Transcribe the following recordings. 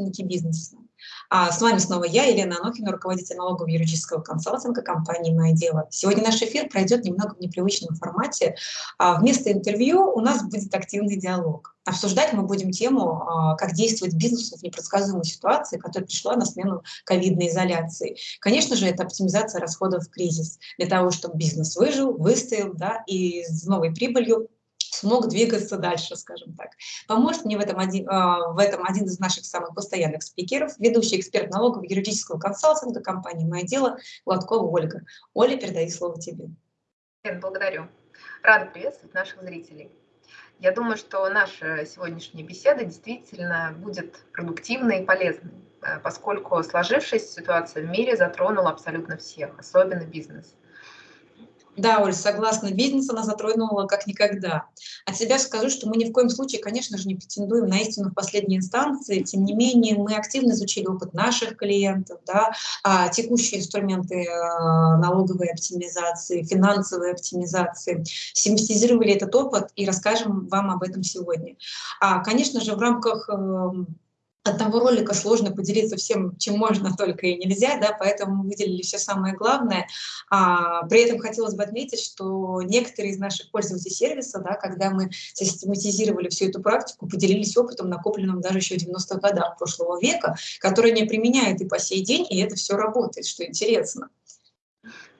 собственники бизнеса. А с вами снова я, Елена Анохина, руководитель налогового юридического консалтинга компании «Мое дело». Сегодня наш эфир пройдет немного в непривычном формате. А вместо интервью у нас будет активный диалог. Обсуждать мы будем тему, а, как действовать бизнесу в непредсказуемой ситуации, которая пришла на смену ковидной изоляции. Конечно же, это оптимизация расходов в кризис, для того, чтобы бизнес выжил, выстоял да, и с новой прибылью смог двигаться дальше, скажем так. Поможет мне в этом один, а, в этом один из наших самых постоянных спикеров, ведущий эксперт налогового юридического консалтинга компании «Мое дело» Гладкова Ольга. Оля, передаю слово тебе. Благодарю. Рада приветствовать наших зрителей. Я думаю, что наша сегодняшняя беседа действительно будет продуктивной и полезной, э, поскольку сложившаяся ситуация в мире затронула абсолютно всех, особенно бизнес. Да, Оль, согласна, бизнес она затронула как никогда. От себя скажу, что мы ни в коем случае, конечно же, не претендуем на истину в последней инстанции, тем не менее мы активно изучили опыт наших клиентов, да, а, текущие инструменты а, налоговой оптимизации, финансовой оптимизации, систематизировали этот опыт и расскажем вам об этом сегодня. А, конечно же, в рамках эм, одного ролика сложно поделиться всем, чем можно, только и нельзя, да, поэтому мы выделили все самое главное. А, при этом хотелось бы отметить, что некоторые из наших пользователей сервиса, да, когда мы систематизировали всю эту практику, поделились опытом, накопленным даже еще в 90-х годах прошлого века, который не применяют и по сей день, и это все работает, что интересно.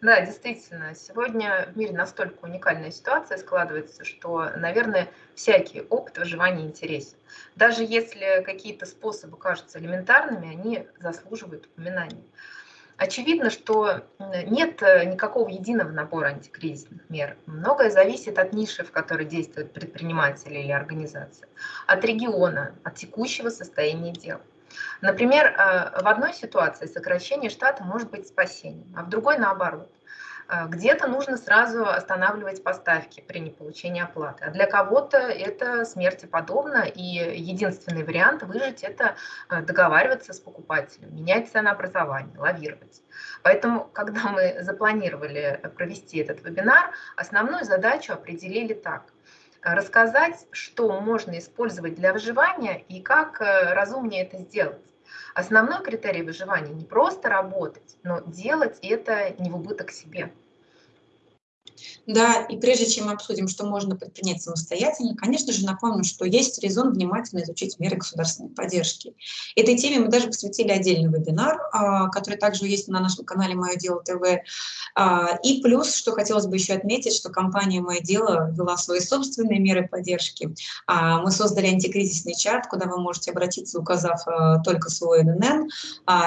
Да, действительно, сегодня в мире настолько уникальная ситуация складывается, что, наверное, всякий опыт выживания интересен. Даже если какие-то способы кажутся элементарными, они заслуживают упоминания. Очевидно, что нет никакого единого набора антикризисных мер. Многое зависит от ниши, в которой действуют предприниматели или организации, от региона, от текущего состояния дел. Например, э, в одной ситуации сокращение штата может быть спасением, а в другой наоборот. Э, где-то нужно сразу останавливать поставки при неполучении оплаты, а для кого-то это смерти подобно, и единственный вариант выжить – это э, договариваться с покупателем, менять ценообразование, лавировать. Поэтому, когда мы запланировали провести этот вебинар, основную задачу определили так – рассказать, что можно использовать для выживания и как э, разумнее это сделать. Основной критерий выживания не просто работать, но делать это не в убыток себе. Да, и прежде чем мы обсудим, что можно предпринять самостоятельно, конечно же, напомню, что есть резон внимательно изучить меры государственной поддержки. Этой теме мы даже посвятили отдельный вебинар, а, который также есть на нашем канале «Мое дело ТВ». А, и плюс, что хотелось бы еще отметить, что компания «Мое дело» ввела свои собственные меры поддержки. А, мы создали антикризисный чат, куда вы можете обратиться, указав только свой ННН,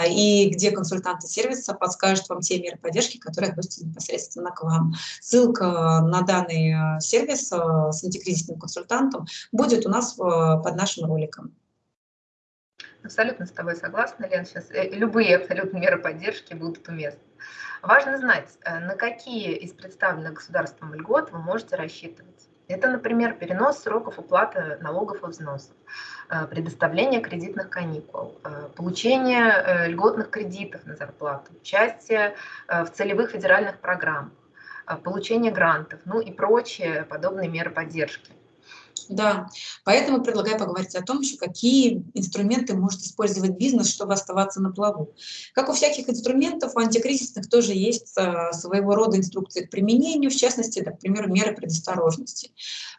и где консультанты сервиса подскажут вам те меры поддержки, которые относятся непосредственно к вам. Ссылка на данный э, сервис э, с антикризисным консультантом будет у нас под нашим роликом. Абсолютно с тобой согласна, Лен. Сейчас э, любые абсолютно меры поддержки будут уместны. Важно знать, на какие из представленных государством льгот вы можете рассчитывать. Это, например, перенос сроков уплаты налогов и взносов, предоставление кредитных каникул, получение льготных кредитов на зарплату, участие в целевых федеральных программах, получение грантов, ну и прочие подобные меры поддержки. Да, поэтому предлагаю поговорить о том, еще какие инструменты может использовать бизнес, чтобы оставаться на плаву. Как у всяких инструментов, у антикризисных тоже есть а, своего рода инструкции к применению, в частности, к примеру, меры предосторожности.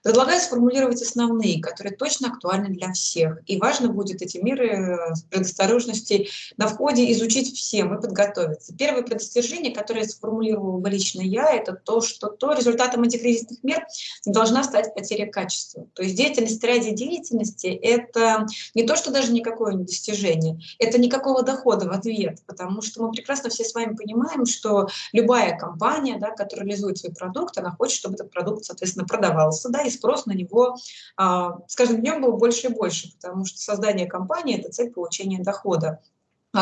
Предлагаю сформулировать основные, которые точно актуальны для всех. И важно будет эти меры э, предосторожности на входе изучить всем и подготовиться. Первое предостережение, которое сформулировала лично я, это то, что то результатом антикризисных мер должна стать потеря качества. То есть деятельность ради деятельности – это не то, что даже никакое достижение, это никакого дохода в ответ, потому что мы прекрасно все с вами понимаем, что любая компания, да, которая реализует свой продукт, она хочет, чтобы этот продукт, соответственно, продавался, да, и спрос на него а, с каждым днем был больше и больше, потому что создание компании – это цель получения дохода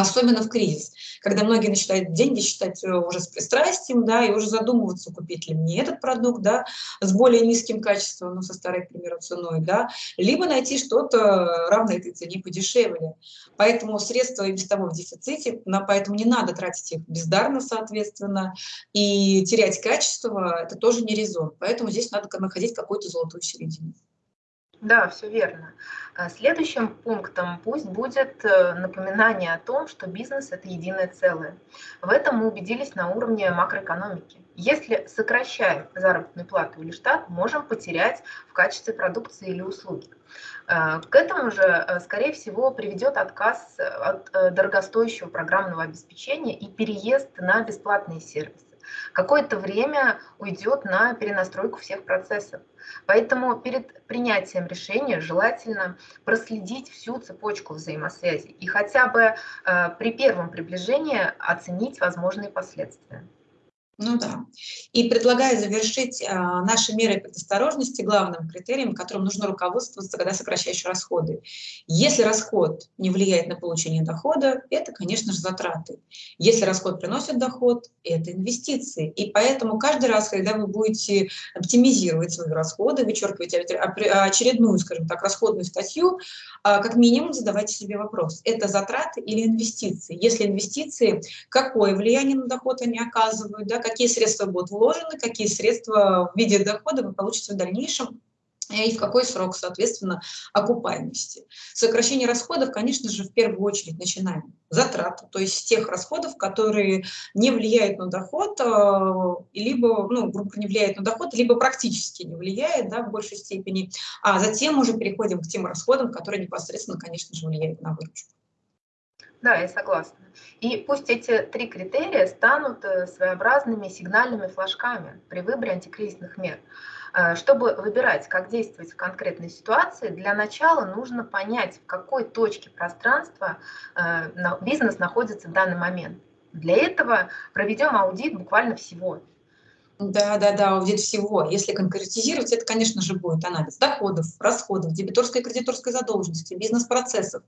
особенно в кризис, когда многие начинают деньги считать э, уже с пристрастием, да, и уже задумываться, купить ли мне этот продукт, да, с более низким качеством, ну, со старой, к примеру, ценой, да, либо найти что-то равное этой цене подешевле. Поэтому средства и без того в дефиците, поэтому не надо тратить их бездарно, соответственно, и терять качество – это тоже не резон. Поэтому здесь надо находить какую-то золотую середину. Да, все верно. А следующим пунктом пусть будет э, напоминание о том, что бизнес – это единое целое. В этом мы убедились на уровне макроэкономики. Если сокращаем заработную плату или штат, можем потерять в качестве продукции или услуги. Э, к этому же, э, скорее всего, приведет отказ от дорогостоящего программного обеспечения и переезд на бесплатные сервисы какое-то время уйдет на перенастройку всех процессов. Поэтому перед принятием решения желательно проследить всю цепочку взаимосвязи и хотя бы э, при первом приближении оценить возможные последствия. Ну да. И предлагаю завершить а, наши меры предосторожности главным критерием, которым нужно руководствоваться, когда сокращаешь расходы. Если расход не влияет на получение дохода, это, конечно же, затраты. Если расход приносит доход, это инвестиции. И поэтому каждый раз, когда вы будете оптимизировать свои расходы, вычеркивать очередную, скажем так, расходную статью, а, как минимум задавайте себе вопрос, это затраты или инвестиции? Если инвестиции, какое влияние на доход они оказывают, да, какие средства будут вложены, какие средства в виде дохода вы получите в дальнейшем, и в какой срок, соответственно, окупаемости. Сокращение расходов, конечно же, в первую очередь начинаем затраты, то есть тех расходов, которые не влияют на доход, а, либо, ну, грубо не влияют на доход, либо практически не влияет, да, в большей степени, а затем уже переходим к тем расходам, которые непосредственно, конечно же, влияют на выручку. Да, я согласна. И пусть эти три критерия станут э, своеобразными сигнальными флажками при выборе антикризисных мер. Э, чтобы выбирать, как действовать в конкретной ситуации, для начала нужно понять, в какой точке пространства э, бизнес находится в данный момент. Для этого проведем аудит буквально всего. Да, да, да, аудит всего. Если конкретизировать, это, конечно же, будет анализ доходов, расходов, дебиторской и кредиторской задолженности, бизнес-процессов.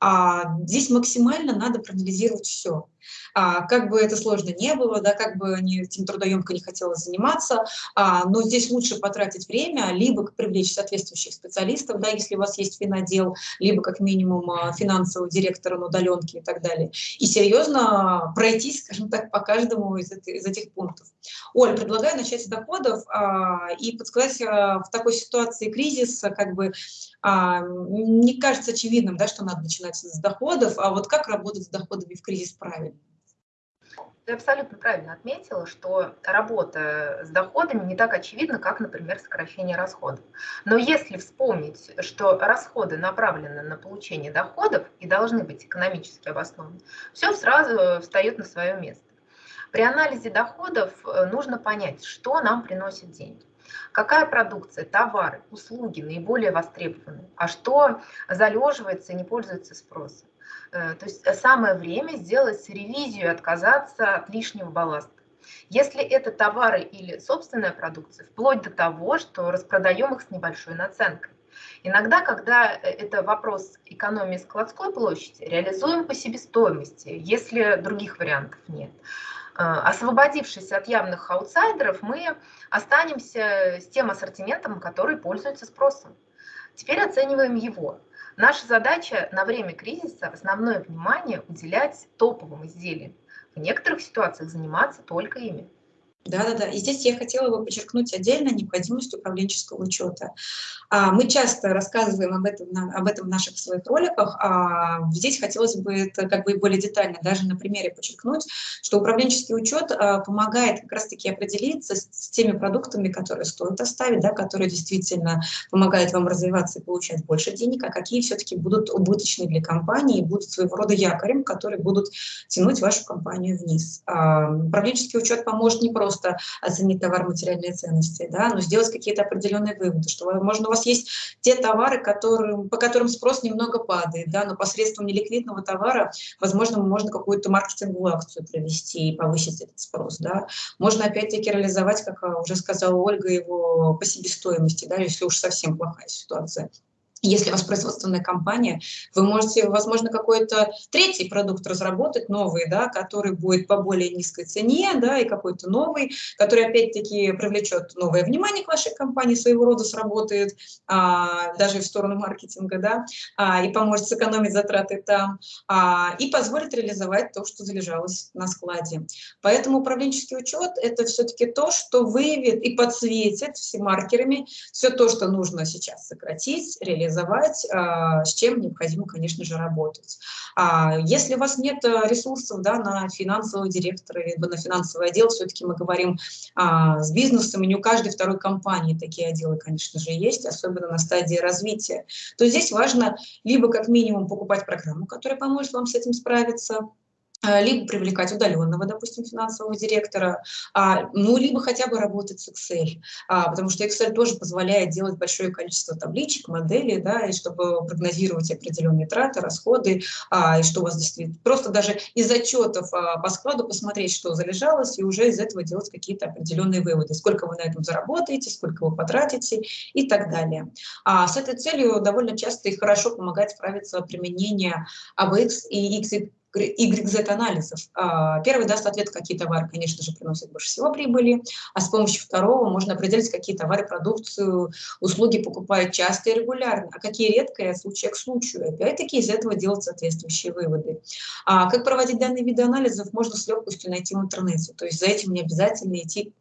А здесь максимально надо проанализировать все а, как бы это сложно не было, да, как бы они этим трудоемко не хотелось заниматься, а, но здесь лучше потратить время, либо привлечь соответствующих специалистов, да, если у вас есть финодел, либо как минимум а, финансового директора на удаленке и так далее, и серьезно пройтись, скажем так, по каждому из, из этих пунктов. Оль, предлагаю начать с доходов а, и подсказать а, в такой ситуации кризиса, как бы а, не кажется очевидным, да, что надо начинать с доходов, а вот как работать с доходами в кризис правильно? Ты абсолютно правильно отметила, что работа с доходами не так очевидна, как, например, сокращение расходов. Но если вспомнить, что расходы направлены на получение доходов и должны быть экономически обоснованы, все сразу встает на свое место. При анализе доходов э, нужно понять, что нам приносит деньги. Какая продукция, товары, услуги наиболее востребованы, а что залеживается и не пользуется спросом. Э, то есть самое время сделать ревизию отказаться от лишнего балласта. Если это товары или собственная продукция, вплоть до того, что распродаем их с небольшой наценкой. Иногда, когда э, это вопрос экономии складской площади, реализуем по себестоимости, если других вариантов нет. Э, освободившись от явных аутсайдеров, мы останемся с тем ассортиментом, который пользуется спросом. Теперь оцениваем его. Наша задача на время кризиса основное внимание уделять топовым изделиям. В некоторых ситуациях заниматься только ими. Да-да-да. И здесь я хотела бы подчеркнуть отдельно необходимость управленческого учета. А, мы часто рассказываем об этом, об этом в наших своих роликах, а здесь хотелось бы это как бы более детально, даже на примере подчеркнуть, что управленческий учет а, помогает как раз-таки определиться с, теми продуктами, которые стоит оставить, да, которые действительно помогают вам развиваться и получать больше денег, а какие все-таки будут убыточны для компании и будут своего рода якорем, которые будут тянуть вашу компанию вниз. А, управленческий учет поможет не просто просто оценить товар материальные ценности, да, но сделать какие-то определенные выводы, что, возможно, у вас есть те товары, которые, по которым спрос немного падает, да, но посредством неликвидного товара, возможно, можно какую-то маркетинговую акцию провести и повысить этот спрос, да. Можно, опять-таки, реализовать, как уже сказала Ольга, его по себестоимости, да, если уж совсем плохая ситуация. Если у вас производственная компания, вы можете, возможно, какой-то третий продукт разработать, новый, да, который будет по более низкой цене, да, и какой-то новый, который, опять-таки, привлечет новое внимание к вашей компании, своего рода сработает, а, даже в сторону маркетинга, да, а, и поможет сэкономить затраты там, а, и позволит реализовать то, что залежалось на складе. Поэтому управленческий учет – это все-таки то, что выявит и подсветит все маркерами все то, что нужно сейчас сократить, реализовать, реализовать, а, с чем необходимо, конечно же, работать. А если у вас нет э, ресурсов да, на финансового директора, либо на финансовый отдел, все-таки мы говорим а, с бизнесом, и не у каждой второй компании такие отделы, конечно же, есть, особенно на стадии развития, то здесь важно либо как минимум покупать программу, которая поможет вам с этим справиться, Э, либо привлекать удаленного, допустим, финансового директора, а, ну, либо хотя бы работать с Excel, а, потому что Excel тоже позволяет делать большое количество табличек, моделей, да, и чтобы прогнозировать определенные траты, расходы, а, и что у вас действительно... Просто даже из отчетов по складу посмотреть, что залежалось, и уже из этого делать какие-то определенные выводы, сколько вы на этом заработаете, сколько вы потратите и так далее. С этой целью довольно часто и хорошо помогает справиться применение ABX и XY YZ-анализов. А, первый даст ответ, какие товары, конечно же, приносят больше всего прибыли, а с помощью второго можно определить, какие товары, продукцию, услуги покупают часто и регулярно, а какие редко и от случая к случаю. Опять-таки из этого делать соответствующие выводы. А как проводить данные виды анализов, можно с легкостью найти в интернете. То есть за этим не обязательно идти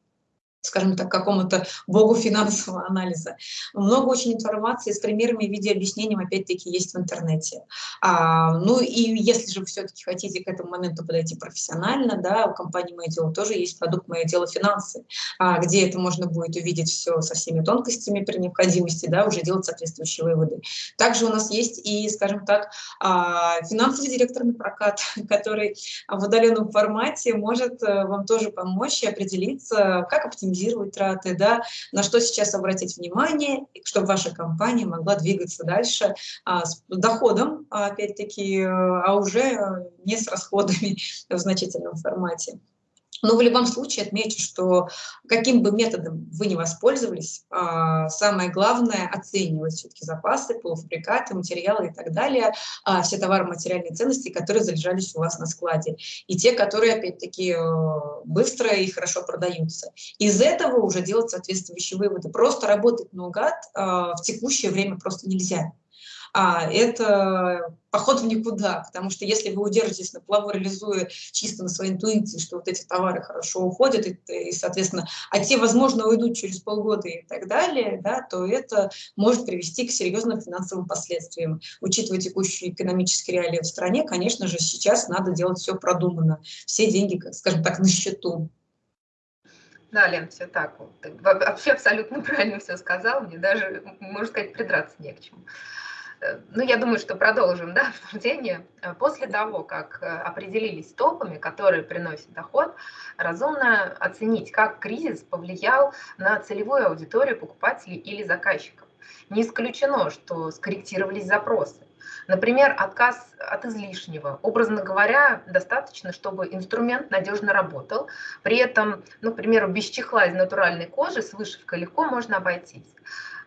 скажем так, какому-то богу финансового анализа. Много очень информации с примерами в виде объяснений, опять-таки, есть в интернете. А, ну и если же вы все-таки хотите к этому моменту подойти профессионально, да, у компании «Мое дело» тоже есть продукт «Мое дело финансы», а, где это можно будет увидеть все со всеми тонкостями при необходимости, да, уже делать соответствующие выводы. Также у нас есть и, скажем так, а, финансовый директор на прокат, который в удаленном формате может э, вам тоже помочь и определиться, как оптимизировать оптимизировать траты, да, на что сейчас обратить внимание, чтобы ваша компания могла двигаться дальше а, с доходом, опять-таки, а уже не с расходами в значительном формате. Но в любом случае отмечу, что каким бы методом вы не воспользовались, а, самое главное оценивать все-таки запасы, полуфабрикаты, материалы и так далее, а, все товары материальные ценности, которые залежались у вас на складе, и те, которые, опять-таки, э, быстро и хорошо продаются. Из этого уже делать соответствующие выводы. Просто работать наугад а, в текущее время просто нельзя а это поход в никуда, потому что если вы удержитесь на плаву, реализуя чисто на своей интуиции, что вот эти товары хорошо уходят, и, и соответственно, а те, возможно, уйдут через полгода и так далее, да, то это может привести к серьезным финансовым последствиям. Учитывая текущие экономические реалии в стране, конечно же, сейчас надо делать все продуманно, все деньги, скажем так, на счету. Да, Лен, все так. Вообще абсолютно правильно все сказал. Мне даже, можно сказать, придраться не к чему. Ну, я думаю, что продолжим да, обсуждение. Э, после того, как э, определились топами, которые приносят доход, разумно оценить, как кризис повлиял на целевую аудиторию покупателей или заказчиков. Не исключено, что скорректировались запросы. Например, отказ от излишнего. Образно говоря, достаточно, чтобы инструмент надежно работал. При этом, ну, к примеру, без чехла из натуральной кожи с вышивкой легко можно обойтись.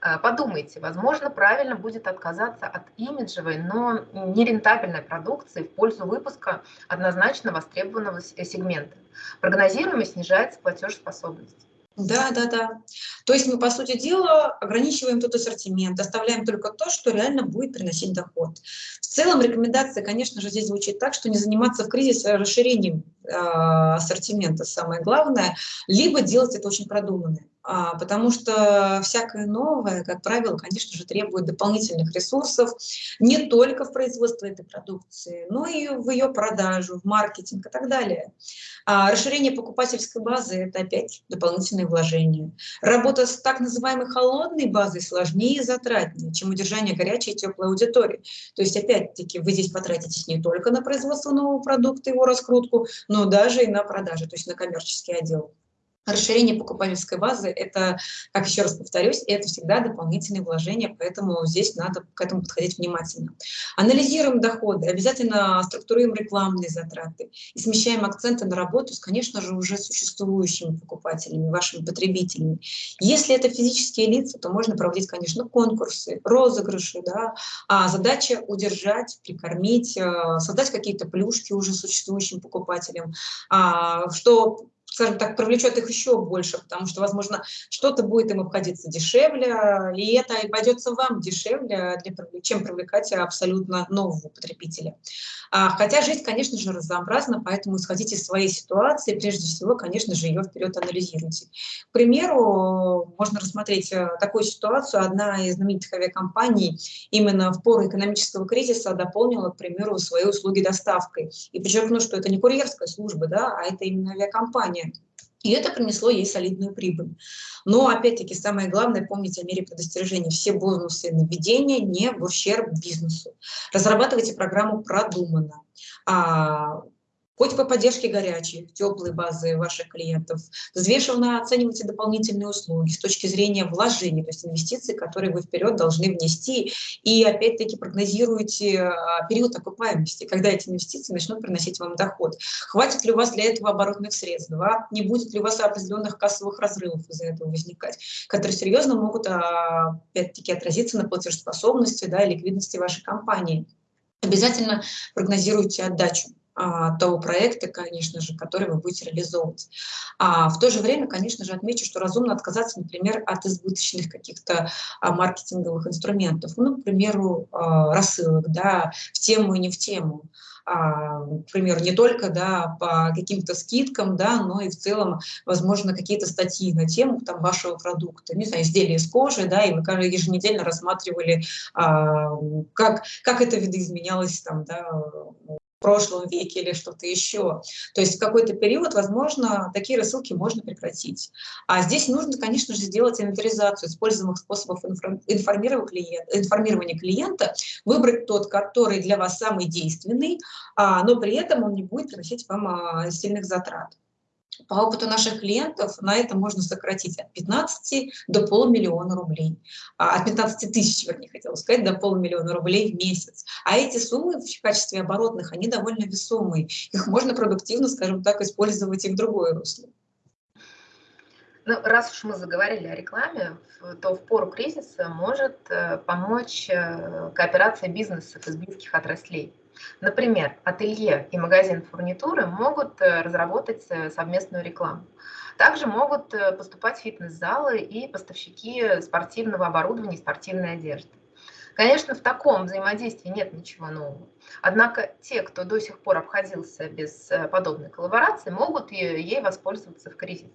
Э, подумайте, возможно, правильно будет отказаться от имиджевой, но нерентабельной продукции в пользу выпуска однозначно востребованного сегмента. Прогнозируемость снижается платежеспособность. Да, да, да. То есть мы, по сути дела, ограничиваем тот ассортимент, оставляем только то, что реально будет приносить доход. В целом рекомендация, конечно же, здесь звучит так, что не заниматься в кризисе расширением э, ассортимента, самое главное, либо делать это очень продуманно. А, потому что всякое новое, как правило, конечно же, требует дополнительных ресурсов не только в производство этой продукции, но и в ее продажу, в маркетинг и так далее. А расширение покупательской базы – это опять дополнительные вложения. Работа с так называемой холодной базой сложнее и затратнее, чем удержание горячей и теплой аудитории. То есть, опять-таки, вы здесь потратитесь не только на производство нового продукта, его раскрутку, но даже и на продажи, то есть на коммерческий отдел. Расширение покупательской базы – это, как еще раз повторюсь, это всегда дополнительные вложения, поэтому здесь надо к этому подходить внимательно. Анализируем доходы, обязательно структурируем рекламные затраты и смещаем акценты на работу с, конечно же, уже существующими покупателями, вашими потребителями. Если это физические лица, то можно проводить, конечно, конкурсы, розыгрыши. Да? А задача удержать, прикормить, э, создать какие-то плюшки уже существующим покупателям, а, что скажем так, привлечет их еще больше, потому что, возможно, что-то будет им обходиться дешевле, и это обойдется вам дешевле, для, чем привлекать абсолютно нового потребителя. А, хотя жизнь, конечно же, разнообразна, поэтому исходите из своей ситуации, прежде всего, конечно же, ее вперед анализируйте. К примеру, можно рассмотреть э, такую ситуацию. Одна из знаменитых авиакомпаний именно в пору экономического кризиса дополнила, к примеру, свои услуги доставкой. И подчеркну, что это не курьерская служба, да, а это именно авиакомпания. И это принесло ей солидную прибыль. Но, опять-таки, самое главное, помните о мере предостережения. Все бонусы на введение не в ущерб бизнесу. Разрабатывайте программу продуманно. Хоть по поддержке горячей, теплой базы ваших клиентов, взвешенно оценивайте дополнительные услуги с точки зрения вложений, то есть инвестиций, которые вы вперед должны внести, и опять-таки прогнозируйте а, период окупаемости, когда эти инвестиции начнут приносить вам доход. Хватит ли у вас для этого оборотных средств, да? не будет ли у вас определенных кассовых разрывов из-за этого возникать, которые серьезно могут а, опять-таки отразиться на платежеспособности да, и ликвидности вашей компании. Обязательно прогнозируйте отдачу. А, того проекта, конечно же, который вы будете реализовывать. А в то же время, конечно же, отмечу, что разумно отказаться, например, от избыточных каких-то а, маркетинговых инструментов, ну, к примеру, а, рассылок, да, в тему и не в тему. К примеру, не только да, по каким-то скидкам, да, но и в целом, возможно, какие-то статьи на тему там, вашего продукта, не знаю, изделия из кожи, да, и вы еженедельно рассматривали, а, как, как это видоизменялось там, да, прошлом веке или что-то еще. То есть в какой-то период, возможно, такие рассылки можно прекратить. А здесь нужно, конечно же, сделать инвентаризацию используемых способов информирования клиента, выбрать тот, который для вас самый действенный, а, но при этом он не будет приносить вам а, сильных затрат. По опыту наших клиентов на это можно сократить от 15 до полумиллиона рублей. А, от 15 тысяч, вернее, хотела сказать, до полумиллиона рублей в месяц. А эти суммы в качестве оборотных, они довольно весомые. Их можно продуктивно, скажем так, использовать и в другое русло. Ну, раз уж мы заговорили о рекламе, то в пору кризиса может э, помочь э, кооперация бизнесов из близких отраслей. Например, ателье и магазин фурнитуры могут э, разработать э, совместную рекламу. Также могут э, поступать фитнес-залы и поставщики спортивного оборудования и спортивной одежды. Конечно, в таком взаимодействии нет ничего нового. Однако те, кто до сих пор обходился без подобной коллаборации, могут ей воспользоваться в кризис.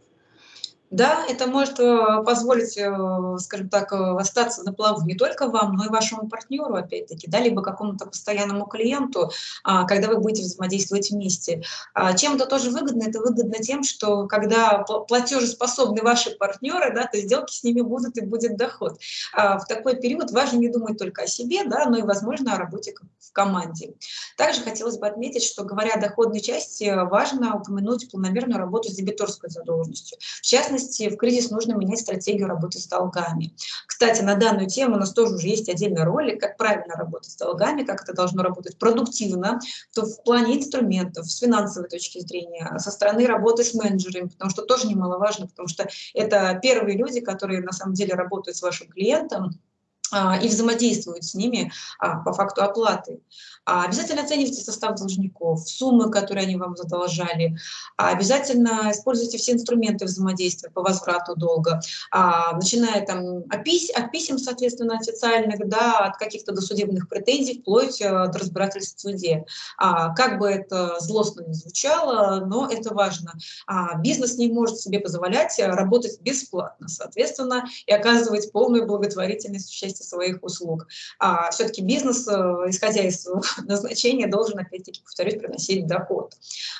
Да, это может э, позволить, э, скажем так, э, остаться на плаву не только вам, но и вашему партнеру, опять-таки, да, либо какому-то постоянному клиенту, а, когда вы будете взаимодействовать вместе. А, чем это тоже выгодно? Это выгодно тем, что когда платежеспособны ваши партнеры, да, то сделки с ними будут и будет доход. А, в такой период важно не думать только о себе, да, но и, возможно, о работе в команде. Также хотелось бы отметить, что, говоря о доходной части, важно упомянуть планомерную работу с дебиторской задолженностью. В частности, частности, в кризис нужно менять стратегию работы с долгами. Кстати, на данную тему у нас тоже уже есть отдельный ролик, как правильно работать с долгами, как это должно работать продуктивно, то в плане инструментов, с финансовой точки зрения, со стороны работы с менеджерами, потому что тоже немаловажно, потому что это первые люди, которые на самом деле работают с вашим клиентом, и взаимодействуют с ними а, по факту оплаты. А, обязательно оценивайте состав должников, суммы, которые они вам задолжали. Обязательно используйте все инструменты взаимодействия по возврату долга, начиная там от, писем, соответственно, официальных, да, от каких-то досудебных претензий, вплоть э, до разбирательств в суде. Как бы это злостно не звучало, но это важно. Бизнес не может себе позволять работать бесплатно, соответственно, и оказывать полную благотворительность в части части своих услуг. А все-таки бизнес, э, исходя из назначения, должен, опять-таки, повторюсь, приносить доход.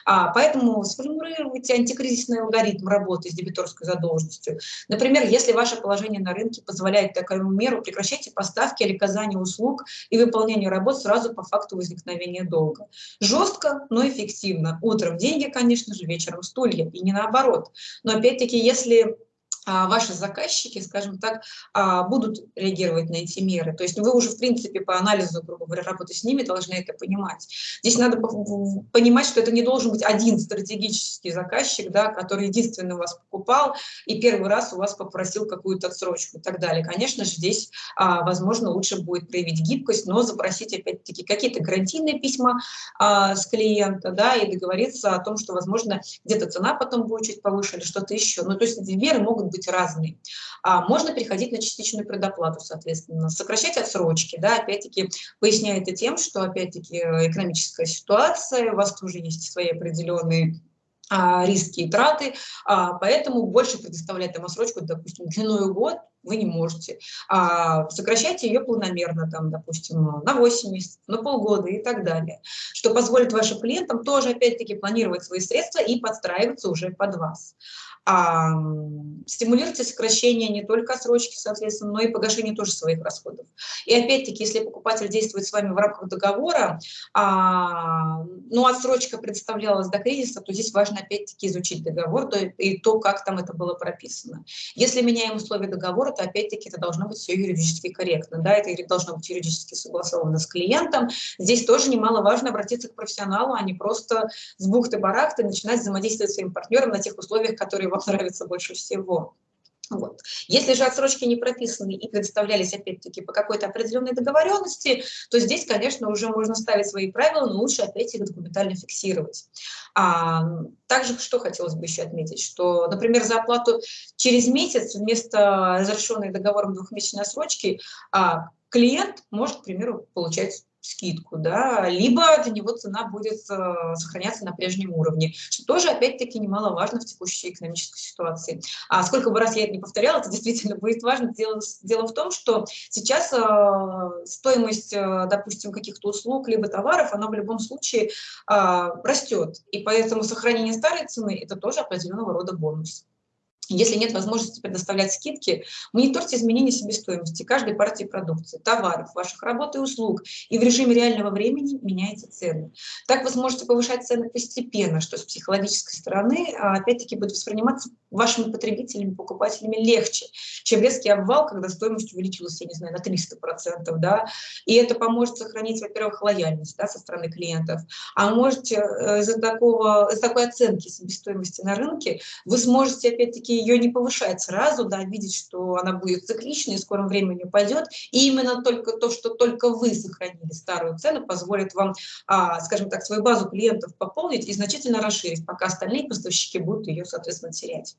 А, поэтому сформулируйте антикризисный алгоритм работы с дебиторской задолженностью. Например, если ваше положение на рынке позволяет такую меру, прекращайте поставки или оказание услуг и выполнение работ сразу по факту возникновения долга. Жестко, но эффективно. Утром деньги, конечно же, вечером стулья, и не наоборот. Но опять-таки, если ваши заказчики, скажем так, а, будут реагировать на эти меры. То есть вы уже, в принципе, по анализу, грубо говоря, работы с ними должны это понимать. Здесь надо понимать, что это не должен быть один стратегический заказчик, да, который единственный у вас покупал и первый раз у вас попросил какую-то отсрочку и так далее. Конечно же, здесь, а, возможно, лучше будет проявить гибкость, но запросить, опять-таки, какие-то гарантийные письма с клиента, да, и договориться о том, что, возможно, где-то цена потом будет чуть повыше или что-то еще. Ну, то есть меры могут быть разные. А можно переходить на частичную предоплату, соответственно, сокращать отсрочки, да, опять-таки поясняя это тем, что, опять-таки, экономическая ситуация, у вас тоже есть свои определенные а, риски и траты, а, поэтому больше предоставлять там отсрочку, допустим, длиною год вы не можете. Сокращайте ее планомерно, там, допустим, на 8 месяцев, на полгода и так далее, что позволит вашим клиентам тоже, опять-таки, планировать свои средства и подстраиваться уже под вас. А, стимулируйте сокращение не только отсрочки, соответственно, но и погашение тоже своих расходов. И опять-таки, если покупатель действует с вами в рамках договора, а, но отсрочка представлялась до кризиса, то здесь важно опять-таки изучить договор то, и то, как там это было прописано. Если меняем условия договора, то опять-таки это должно быть все юридически корректно, да, это должно быть юридически согласовано с клиентом. Здесь тоже немаловажно обратиться к профессионалу, а не просто с бухты-барахты начинать взаимодействовать с своим партнером на тех условиях, которые вам нравятся больше всего. Вот. Если же отсрочки не прописаны и предоставлялись, опять-таки, по какой-то определенной договоренности, то здесь, конечно, уже можно ставить свои правила, но лучше, опять их документально фиксировать. А, также, что хотелось бы еще отметить, что, например, за оплату через месяц вместо разрешенной договором двухмесячной отсрочки а, клиент может, к примеру, получать скидку, да, либо для него цена будет э, сохраняться на прежнем уровне, что тоже, опять-таки, немаловажно в текущей экономической ситуации. А сколько бы раз я это не повторяла, это действительно будет важно. Дело, дело в том, что сейчас э, стоимость, э, допустим, каких-то услуг либо товаров, она в любом случае растет, и поэтому сохранение старой цены – это тоже определенного рода бонус. Если нет возможности предоставлять скидки, мониторьте изменения себестоимости каждой партии продукции, товаров, ваших работ и услуг, и в режиме реального времени меняйте цены. Так вы сможете повышать цены постепенно, что с психологической стороны, а, опять-таки, будет восприниматься вашими потребителями, покупателями легче, чем резкий обвал, когда стоимость увеличилась, я не знаю, на 300%, да, и это поможет сохранить, во-первых, лояльность, да, со стороны клиентов, а можете э, из-за такого, из такой оценки себестоимости на рынке вы сможете, опять-таки, ее не повышать сразу, да, видеть, что она будет цикличной, в скором времени упадет, и именно только то, что только вы сохранили старую цену, позволит вам, а, скажем так, свою базу клиентов пополнить и значительно расширить, пока остальные поставщики будут ее, соответственно, терять.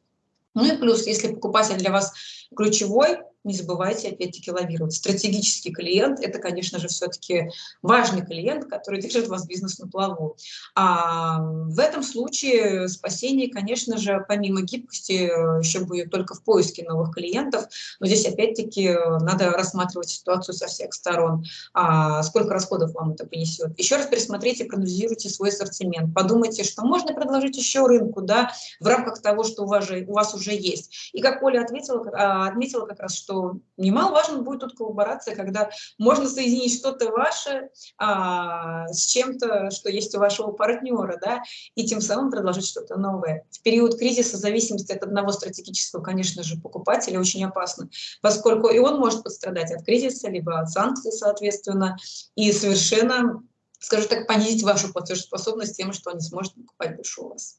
Ну и плюс, если покупатель для вас ключевой, не забывайте опять-таки лавировать. Стратегический клиент – это, конечно же, все-таки важный клиент, который держит вас бизнес на плаву. А в этом случае спасение, конечно же, помимо гибкости, еще будет только в поиске новых клиентов. Но здесь опять-таки надо рассматривать ситуацию со всех сторон. А сколько расходов вам это принесет. Еще раз пересмотрите, проанализируйте свой ассортимент. Подумайте, что можно предложить еще рынку да, в рамках того, что у вас, у вас уже есть. И как Оля ответила, а, отметила как раз, что что немаловажно будет тут коллаборация, когда можно соединить что-то ваше а, с чем-то, что есть у вашего партнера, да, и тем самым предложить что-то новое. В период кризиса зависимость от одного стратегического, конечно же, покупателя очень опасна, поскольку и он может пострадать от кризиса, либо от санкций, соответственно, и совершенно, скажу так, понизить вашу платежеспособность тем, что он не сможет покупать больше у вас.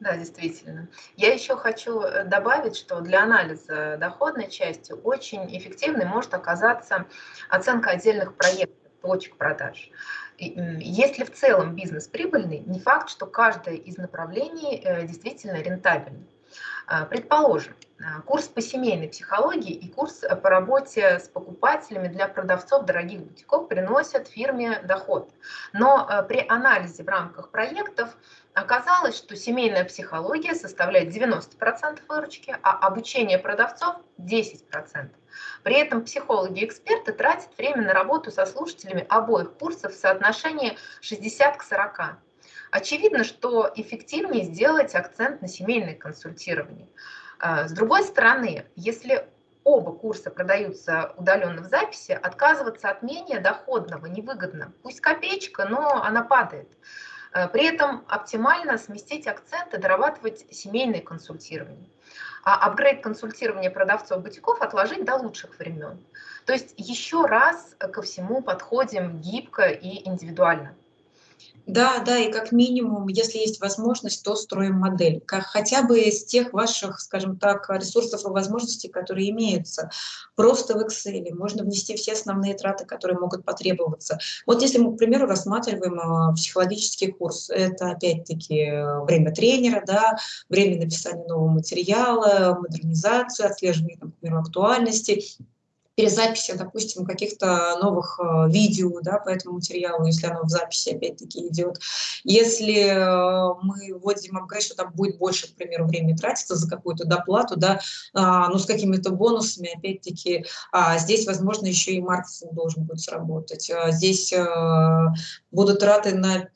Да, действительно. Я еще хочу э, добавить, что для анализа доходной части очень эффективной может оказаться оценка отдельных проектов, точек продаж. Если в целом бизнес прибыльный, не факт, что каждое из направлений э, действительно рентабельно. А, предположим, а, курс по семейной психологии и курс по работе с покупателями для продавцов дорогих бутиков приносят фирме доход. Но при анализе в рамках проектов оказалось, что семейная психология составляет 90% выручки, а обучение продавцов 10%. При этом психологи-эксперты тратят время на работу со слушателями обоих курсов в соотношении 60 к 40. Очевидно, что эффективнее сделать акцент на семейное консультирование. А, с другой стороны, если оба курса продаются удаленно в записи, отказываться от менее доходного невыгодно. Пусть копеечка, но она падает. А, при этом оптимально сместить акцент и дорабатывать семейное консультирование. А апгрейд консультирования продавцов бутиков отложить до лучших времен. То есть еще раз ко всему подходим гибко и индивидуально. Да, да, и как минимум, если есть возможность, то строим модель, как хотя бы из тех ваших, скажем так, ресурсов и возможностей, которые имеются. Просто в Excel можно внести все основные траты, которые могут потребоваться. Вот если мы, к примеру, рассматриваем а, психологический курс, это опять-таки время тренера, да, время написания нового материала, модернизацию, отслеживание, например, актуальности, перезаписи, допустим, каких-то новых э, видео да, по этому материалу, если оно в записи опять-таки идет. Если э, мы вводим апгрейд, что там будет больше, к примеру, времени тратиться за какую-то доплату, да, а, ну, с какими-то бонусами, опять-таки, а, здесь, возможно, еще и маркетинг должен будет сработать. А, здесь э, будут траты на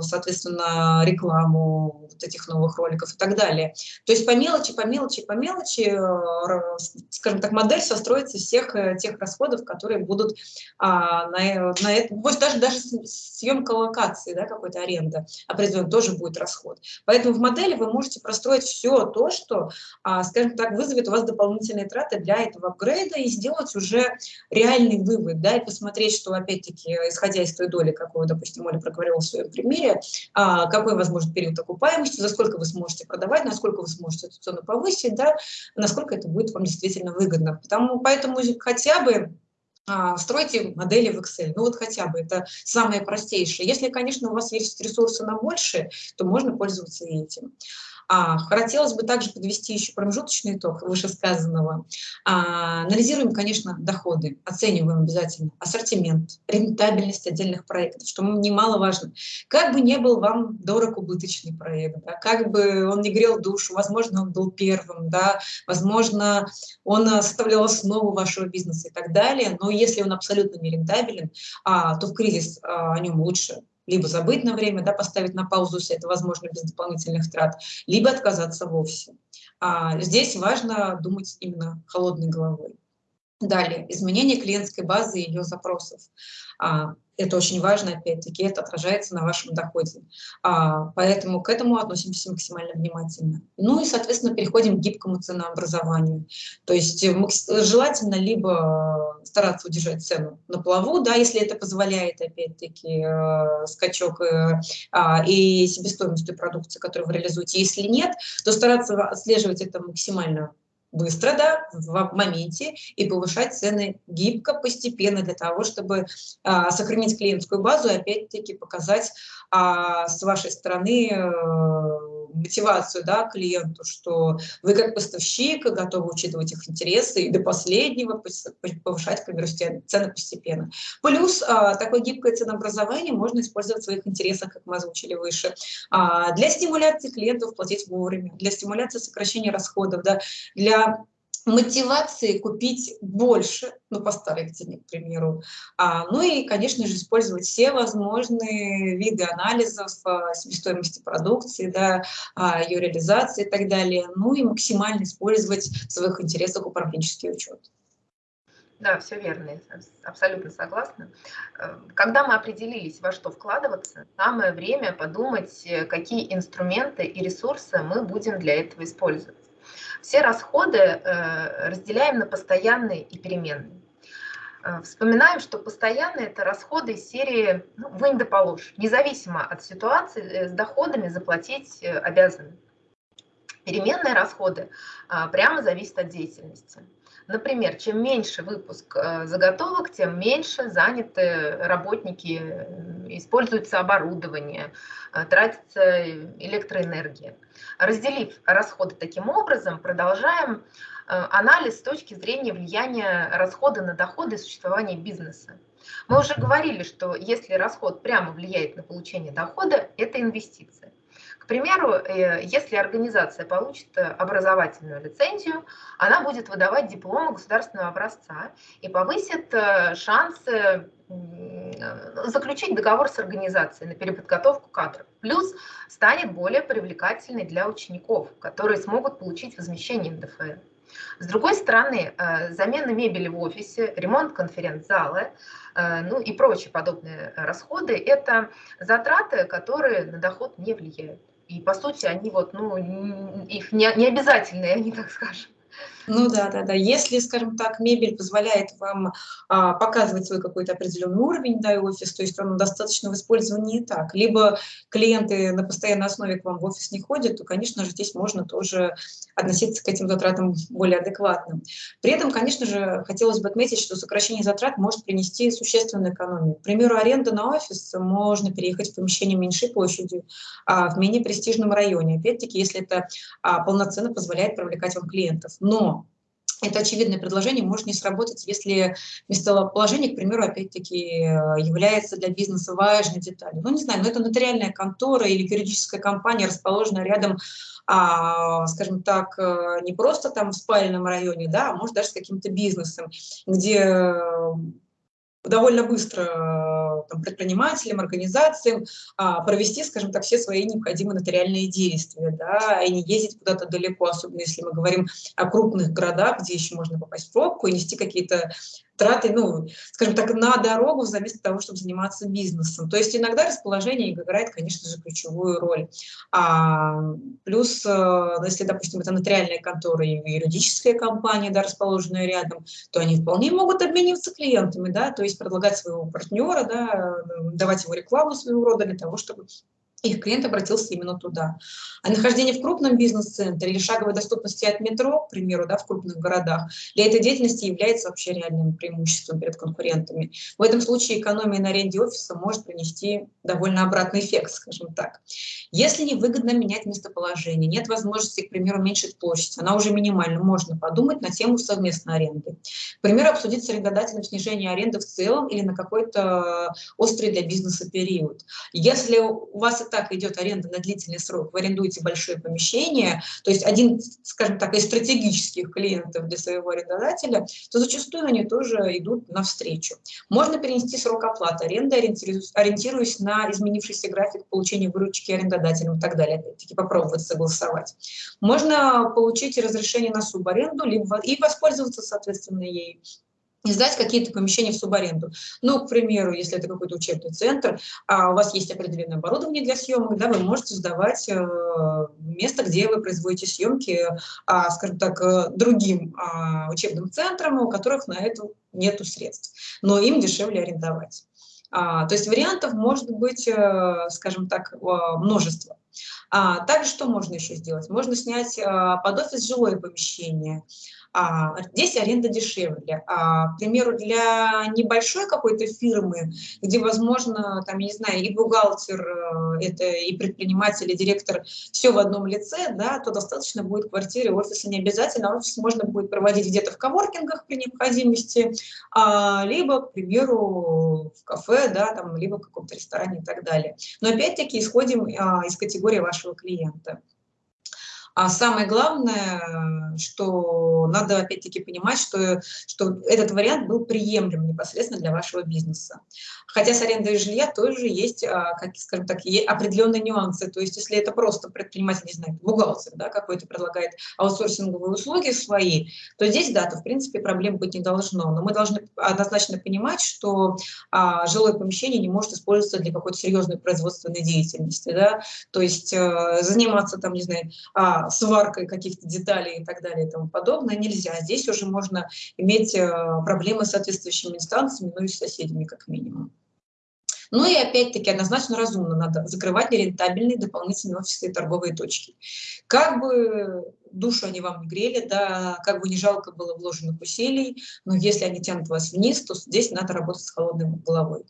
соответственно, рекламу вот этих новых роликов и так далее. То есть по мелочи, по мелочи, по мелочи, э, скажем так, модель состроится из всех э, тех расходов, которые будут а, на, на это, пусть даже, даже съемка локации, да, какой-то аренда определенно тоже будет расход. Поэтому в модели вы можете простроить все то, что, а, скажем так, вызовет у вас дополнительные траты для этого апгрейда и сделать уже реальный вывод, да, и посмотреть, что, опять-таки, исходя из той доли, какую, допустим, Оля проговорила в своем примере, а, какой возможен период окупаемости, за сколько вы сможете продавать, насколько вы сможете эту цену повысить, да, насколько это будет вам действительно выгодно. Потому, поэтому хотя бы а, стройте модели в Excel. Ну вот хотя бы, это самое простейшее. Если, конечно, у вас есть ресурсы на больше, то можно пользоваться и этим. А, хотелось бы также подвести еще промежуточный итог вышесказанного. А, анализируем, конечно, доходы, оцениваем обязательно ассортимент, рентабельность отдельных проектов, что немаловажно. Как бы не был вам дорог убыточный проект, да, как бы он не грел душу, возможно, он был первым, да, возможно, он составлял основу вашего бизнеса и так далее, но если он абсолютно не рентабелен, а, то в кризис а, о нем лучше либо забыть на время, да, поставить на паузу, если это возможно без дополнительных трат, либо отказаться вовсе. А здесь важно думать именно холодной головой. Далее, изменение клиентской базы и ее запросов. Это очень важно, опять-таки, это отражается на вашем доходе. А, поэтому к этому относимся максимально внимательно. Ну и, соответственно, переходим к гибкому ценообразованию. То есть э, желательно либо стараться удержать цену на плаву, да, если это позволяет, опять-таки, э, скачок э, а, и себестоимость той продукции, которую вы реализуете. Если нет, то стараться отслеживать это максимально быстро, да, в моменте и повышать цены гибко, постепенно для того, чтобы а, сохранить клиентскую базу и опять-таки показать а, с вашей стороны а, мотивацию да, клиенту, что вы как поставщик готовы учитывать их интересы и до последнего повышать, к примеру, цены постепенно. Плюс а, такое гибкое ценообразование можно использовать в своих интересах, как мы озвучили выше, а, для стимуляции клиентов платить вовремя, для стимуляции сокращения расходов, да, для мотивации купить больше, ну, по старой цене, к примеру. А, ну и, конечно же, использовать все возможные виды анализов а, себестоимости продукции, да, а, ее реализации и так далее. Ну и максимально использовать в своих интересах управленческий учет. Да, все верно, абсолютно согласна. Э, когда мы определились, во что вкладываться, самое время подумать, э, какие инструменты и ресурсы мы будем для этого использовать. Все расходы э, разделяем на постоянные и переменные. Э, вспоминаем, что постоянные – это расходы из серии ну, «вынь да положь». Независимо от ситуации, э, с доходами заплатить обязаны. Переменные расходы прямо зависят от деятельности. Например, чем меньше выпуск э, заготовок, тем меньше заняты работники, используется оборудование, э, тратится электроэнергия. Разделив расходы таким образом, продолжаем анализ с точки зрения влияния расхода на доходы и существования бизнеса. Мы уже говорили, что если расход прямо влияет на получение дохода, это инвестиция примеру, э, если организация получит э, образовательную лицензию, она будет выдавать дипломы государственного образца и повысит э, шансы заключить договор с организацией на переподготовку кадров. Плюс станет более привлекательной для учеников, которые смогут получить возмещение НДФЛ. С другой стороны, замена мебели в офисе, ремонт конференц-зала, ну и прочие подобные расходы – это затраты, которые на доход не влияют. И по сути они вот, ну, их не, не обязательные, они так скажем. Ну да, да, да. Если, скажем так, мебель позволяет вам а, показывать свой какой-то определенный уровень, да, и офис, то есть он достаточно в использовании и так. Либо клиенты на постоянной основе к вам в офис не ходят, то, конечно же, здесь можно тоже относиться к этим затратам более адекватно. При этом, конечно же, хотелось бы отметить, что сокращение затрат может принести существенную экономию. К примеру, аренда на офис можно переехать в помещение меньшей площадью, а в менее престижном районе. Опять-таки, если это а, полноценно позволяет привлекать вам клиентов. Но это очевидное предложение может не сработать, если местоположение, к примеру, опять-таки является для бизнеса важной деталью. Ну, не знаю, но это нотариальная контора или юридическая компания, расположенная рядом, а, скажем так, не просто там в спальном районе, да, а может даже с каким-то бизнесом, где довольно быстро там, предпринимателям, организациям а, провести, скажем так, все свои необходимые нотариальные действия, да, и не ездить куда-то далеко, особенно если мы говорим о крупных городах, где еще можно попасть в пробку и нести какие-то траты, ну, скажем так, на дорогу вместо того, чтобы заниматься бизнесом. То есть иногда расположение играет, конечно же, ключевую роль. А, плюс, э, если, допустим, это нотариальная контора и юридическая компания, да, расположенная рядом, то они вполне могут обмениваться клиентами, да, то есть предлагать своего партнера, да, давать его рекламу своего рода для того, чтобы их клиент обратился именно туда. А нахождение в крупном бизнес-центре или шаговой доступности от метро, к примеру, да, в крупных городах, для этой деятельности является вообще реальным преимуществом перед конкурентами. В этом случае экономия на аренде офиса может принести довольно обратный эффект, скажем так. Если невыгодно менять местоположение, нет возможности, к примеру, уменьшить площадь, она уже минимальна, можно подумать на тему совместной аренды. К примеру, обсудить с арендодателем снижение аренды в целом или на какой-то острый для бизнеса период. Если у вас так идет аренда на длительный срок, вы арендуете большое помещение, то есть один, скажем так, из стратегических клиентов для своего арендодателя, то зачастую они тоже идут навстречу. Можно перенести срок оплаты аренды, ориентируясь на изменившийся график получения выручки арендодателем и так далее. Опять-таки попробовать согласовать. Можно получить разрешение на субаренду либо и воспользоваться, соответственно, ей и сдать какие-то помещения в субаренду. Ну, к примеру, если это какой-то учебный центр, а у вас есть определенное оборудование для съемок, да, вы можете сдавать э, место, где вы производите съемки, а, скажем так, э, другим а, учебным центрам, у которых на это нет средств, но им дешевле арендовать. А, то есть вариантов может быть, э, скажем так, множество. А, также что можно еще сделать? Можно снять под офис жилое помещение, здесь аренда дешевле. А, к примеру, для небольшой какой-то фирмы, где, возможно, там, я не знаю, и бухгалтер, э, это и предприниматель, и директор, все в одном лице, да, то достаточно будет квартиры, офиса не обязательно. Офис можно будет проводить где-то в коворкингах при необходимости, а, либо, к примеру, в кафе, да, там, либо в каком-то ресторане и так далее. Но опять-таки исходим а, из категории вашего клиента. А самое главное, что надо опять-таки понимать, что, что этот вариант был приемлем непосредственно для вашего бизнеса. Хотя с арендой жилья тоже есть, а, как, скажем так, определенные нюансы. То есть если это просто предприниматель, не знаю, бухгалтер да, какой-то предлагает аутсорсинговые услуги свои, то здесь, да, то в принципе проблем быть не должно. Но мы должны однозначно понимать, что а, жилое помещение не может использоваться для какой-то серьезной производственной деятельности. Да? То есть а, заниматься там, не знаю, а, сваркой каких-то деталей и так далее и тому подобное нельзя. Здесь уже можно иметь э, проблемы с соответствующими инстанциями, ну и с соседями как минимум. Ну и опять-таки однозначно разумно надо закрывать нерентабельные дополнительные офисные торговые точки. Как бы душу они вам не грели, да, как бы не жалко было вложенных усилий, но если они тянут вас вниз, то здесь надо работать с холодной головой.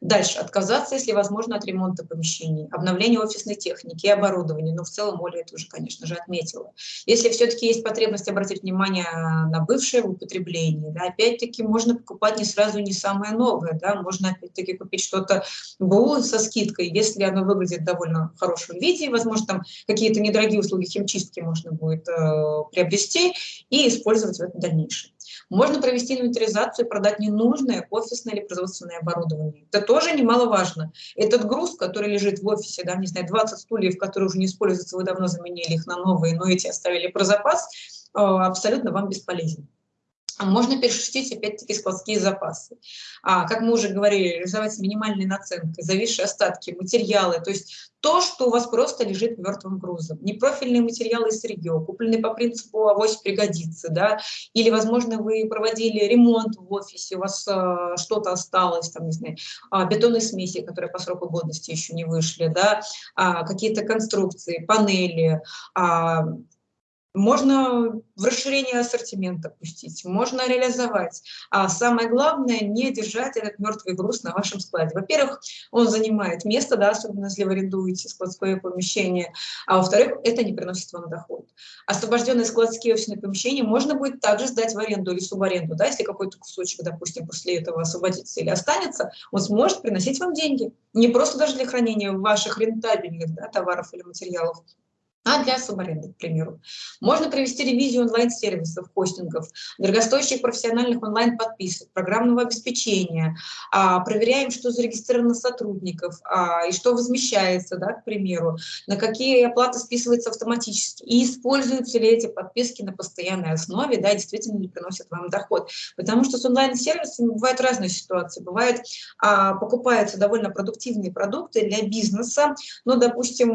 Дальше. Отказаться, если возможно, от ремонта помещений, обновления офисной техники и оборудования. Но в целом Оля это уже, конечно же, отметила. Если все-таки есть потребность обратить внимание на бывшее в употреблении, да, опять-таки можно покупать не сразу не самое новое. Да, можно опять-таки купить что-то БУ со скидкой, если оно выглядит довольно в хорошем виде, возможно, там какие-то недорогие услуги химчистки можно будет э, приобрести и использовать в дальнейшем. Можно провести инвентаризацию и продать ненужное офисное или производственное оборудование. Это тоже немаловажно. Этот груз, который лежит в офисе, да, не знаю, 20 стульев, которые уже не используются, вы давно заменили их на новые, но эти оставили про запас, э, абсолютно вам бесполезен. А можно перешерстить опять-таки складские запасы. А, как мы уже говорили, реализовать с минимальной наценкой, зависшие остатки, материалы, то есть то, что у вас просто лежит мертвым грузом. Непрофильные материалы из сырье, купленные по принципу авось пригодится, да, или, возможно, вы проводили ремонт в офисе, у вас а, что-то осталось, там, не знаю, а, бетонные смеси, которые по сроку годности еще не вышли, да, а, какие-то конструкции, панели, а, можно в расширение ассортимента пустить, можно реализовать. А самое главное, не держать этот мертвый груз на вашем складе. Во-первых, он занимает место, да, особенно если вы арендуете складское помещение, а во-вторых, это не приносит вам доход. Освобожденные складские офисные помещения можно будет также сдать в аренду или субаренду. Да, если какой-то кусочек, допустим, после этого освободится или останется, он сможет приносить вам деньги. Не просто даже для хранения ваших рентабельных да, товаров или материалов, а для субаренды, к примеру. Можно провести ревизию онлайн-сервисов, хостингов, дорогостоящих профессиональных онлайн-подписок, программного обеспечения, а, проверяем, что зарегистрировано сотрудников а, и что возмещается, да, к примеру, на какие оплаты списываются автоматически, и используются ли эти подписки на постоянной основе, да, действительно ли приносят вам доход. Потому что с онлайн-сервисами бывают разные ситуации. Бывает, а, покупаются довольно продуктивные продукты для бизнеса, но, допустим,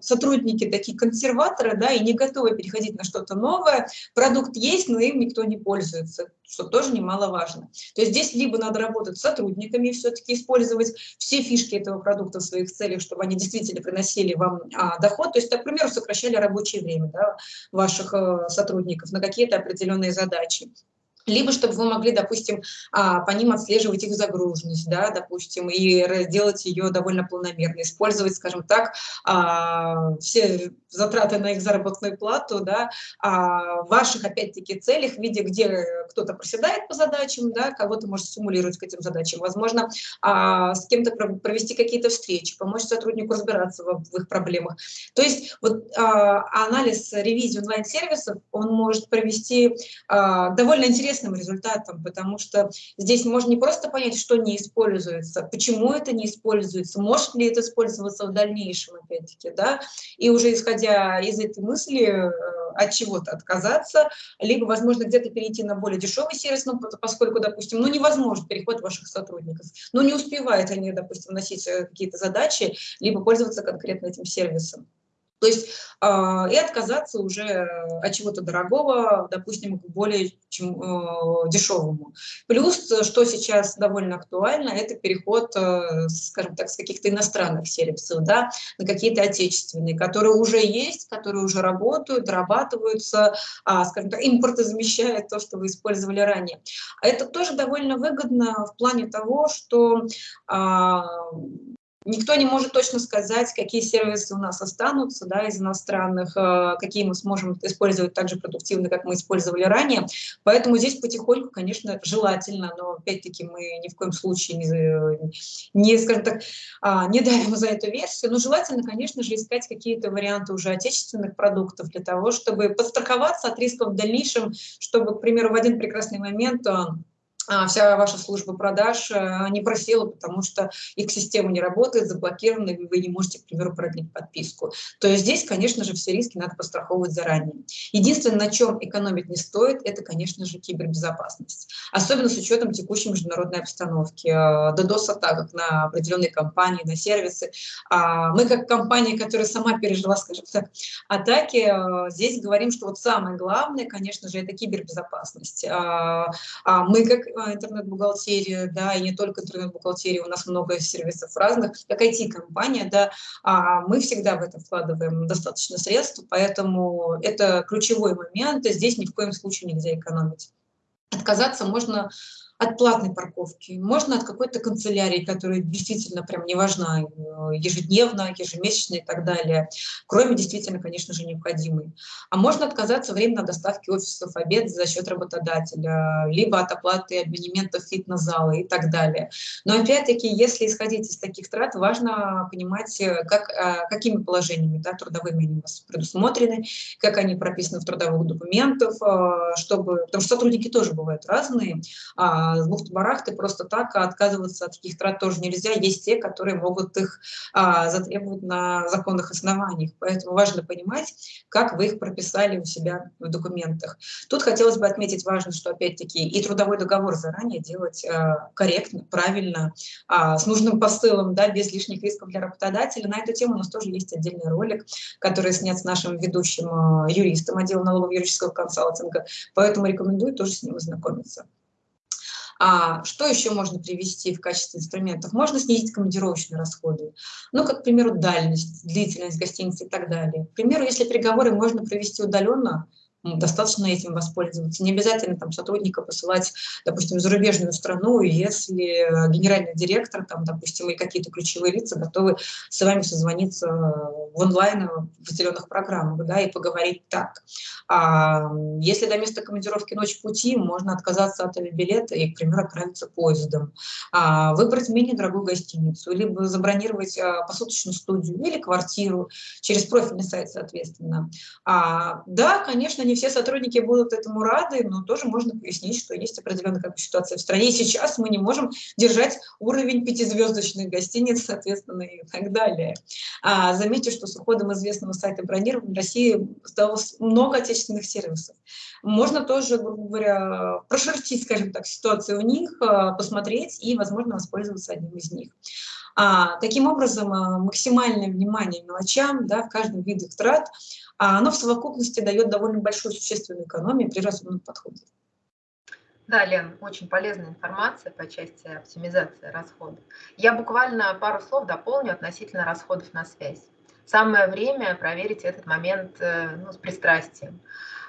сотрудники сотрудники такие консерваторы, да, и не готовы переходить на что-то новое. Продукт есть, но им никто не пользуется, что тоже немаловажно. То есть здесь либо надо работать с сотрудниками, все-таки использовать все фишки этого продукта в своих целях, чтобы они действительно приносили вам а, доход. То есть, примеру, сокращали рабочее время да, ваших а, сотрудников на какие-то определенные задачи либо чтобы вы могли, допустим, а, по ним отслеживать их загруженность, да, допустим, и делать ее довольно планомерно, использовать, скажем так, а, все затраты на их заработную плату, да, а, в ваших, опять-таки, целях, в виде, где кто-то проседает по задачам, да, кого-то может стимулировать к этим задачам, возможно, с кем-то провести какие-то встречи, помочь сотруднику разбираться в их проблемах. То есть вот анализ ревизии онлайн-сервисов, он может провести довольно интересно интересным результатом, потому что здесь можно не просто понять, что не используется, почему это не используется, может ли это использоваться в дальнейшем, опять-таки, да, и уже исходя из этой мысли э, от чего-то отказаться, либо, возможно, где-то перейти на более дешевый сервис, ну, поскольку, допустим, ну, невозможен переход ваших сотрудников, ну, не успевают они, допустим, носить э, какие-то задачи, либо пользоваться конкретно этим сервисом. То есть э, и отказаться уже от чего-то дорогого, допустим, к более чем, э, дешевому. Плюс, что сейчас довольно актуально, это переход, э, скажем так, с каких-то иностранных сервисов да, на какие-то отечественные, которые уже есть, которые уже работают, дорабатываются, э, скажем так, импортозамещают то, что вы использовали ранее. Это тоже довольно выгодно в плане того, что э, Никто не может точно сказать, какие сервисы у нас останутся да, из иностранных, э, какие мы сможем использовать так же продуктивно, как мы использовали ранее. Поэтому здесь потихоньку, конечно, желательно, но опять-таки мы ни в коем случае не, не, скажем так, а, не давим за эту версию, но желательно, конечно же, искать какие-то варианты уже отечественных продуктов для того, чтобы подстраховаться от рисков в дальнейшем, чтобы, к примеру, в один прекрасный момент э, вся ваша служба продаж э, не просела, потому что их система не работает, заблокирована, и вы не можете, к примеру, продлить подписку. То есть здесь, конечно же, все риски надо постраховывать заранее. Единственное, на чем экономить не стоит, это, конечно же, кибербезопасность. Особенно с учетом текущей международной обстановки, э, DDoS-атаках на определенные компании, на сервисы. А, мы, как компания, которая сама пережила, скажем так, атаки, э, здесь говорим, что вот самое главное, конечно же, это кибербезопасность. А, мы, как интернет-бухгалтерия, да, и не только интернет-бухгалтерия, у нас много сервисов разных, как IT-компания, да, а мы всегда в это вкладываем достаточно средств, поэтому это ключевой момент, и здесь ни в коем случае нельзя экономить. Отказаться можно от платной парковки, можно от какой-то канцелярии, которая действительно прям не важна, э, ежедневно, ежемесячно и так далее, кроме действительно, конечно же, необходимой. А можно отказаться временно от доставки офисов обед за счет работодателя, либо от оплаты абонементов фитнес-зала и так далее. Но опять-таки, если исходить из таких трат, важно понимать, э, как, э, какими положениями да, трудовыми они у вас предусмотрены, как они прописаны в трудовых документах, чтобы, потому что сотрудники тоже бывают разные, а, с бухты-барахты просто так отказываться от таких трат тоже нельзя. Есть те, которые могут их а, затребовать на законных основаниях. Поэтому важно понимать, как вы их прописали у себя в документах. Тут хотелось бы отметить важно, что опять-таки и трудовой договор заранее делать а, корректно, правильно, а, с нужным посылом, да, без лишних рисков для работодателя. На эту тему у нас тоже есть отдельный ролик, который снят с нашим ведущим юристом отдела налогового юридического консалтинга, поэтому рекомендую тоже с ним ознакомиться. А что еще можно привести в качестве инструментов? Можно снизить командировочные расходы. Ну, как, к примеру, дальность, длительность гостиницы и так далее. К примеру, если переговоры можно провести удаленно, достаточно этим воспользоваться. Не обязательно там сотрудника посылать, допустим, в зарубежную страну, если генеральный директор, там, допустим, и какие-то ключевые лица готовы с вами созвониться в онлайн в зеленых программах, да, и поговорить так. А если до места командировки ночь пути, можно отказаться от авиабилета и, к примеру, отправиться поездом. А, выбрать менее дорогую гостиницу, либо забронировать а, посуточную студию или квартиру через профильный сайт, соответственно. А, да, конечно, не все сотрудники будут этому рады, но тоже можно пояснить, что есть определенная как бы, ситуация в стране. Сейчас мы не можем держать уровень пятизвездочных гостиниц, соответственно, и так далее. А, заметьте, что с уходом известного сайта бронирования в России стало много отечественных сервисов. Можно тоже, грубо говоря, прошертить, скажем так, ситуацию у них, а, посмотреть и, возможно, воспользоваться одним из них. А, таким образом, а, максимальное внимание мелочам да, в каждом виде трат, а оно в совокупности дает довольно большую существенную экономию при разумном подходе. Да, Лен, очень полезная информация по части оптимизации расходов. Я буквально пару слов дополню относительно расходов на связь. Самое время проверить этот момент э, ну, с пристрастием.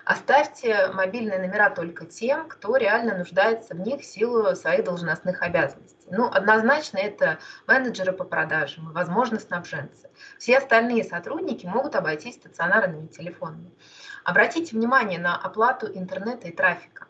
Оставьте мобильные номера только тем, кто реально нуждается в них в силу своих должностных обязанностей. Ну, однозначно это менеджеры по продажам, возможно, снабженцы. Все остальные сотрудники могут обойтись стационарными телефонами. Обратите внимание на оплату интернета и трафика.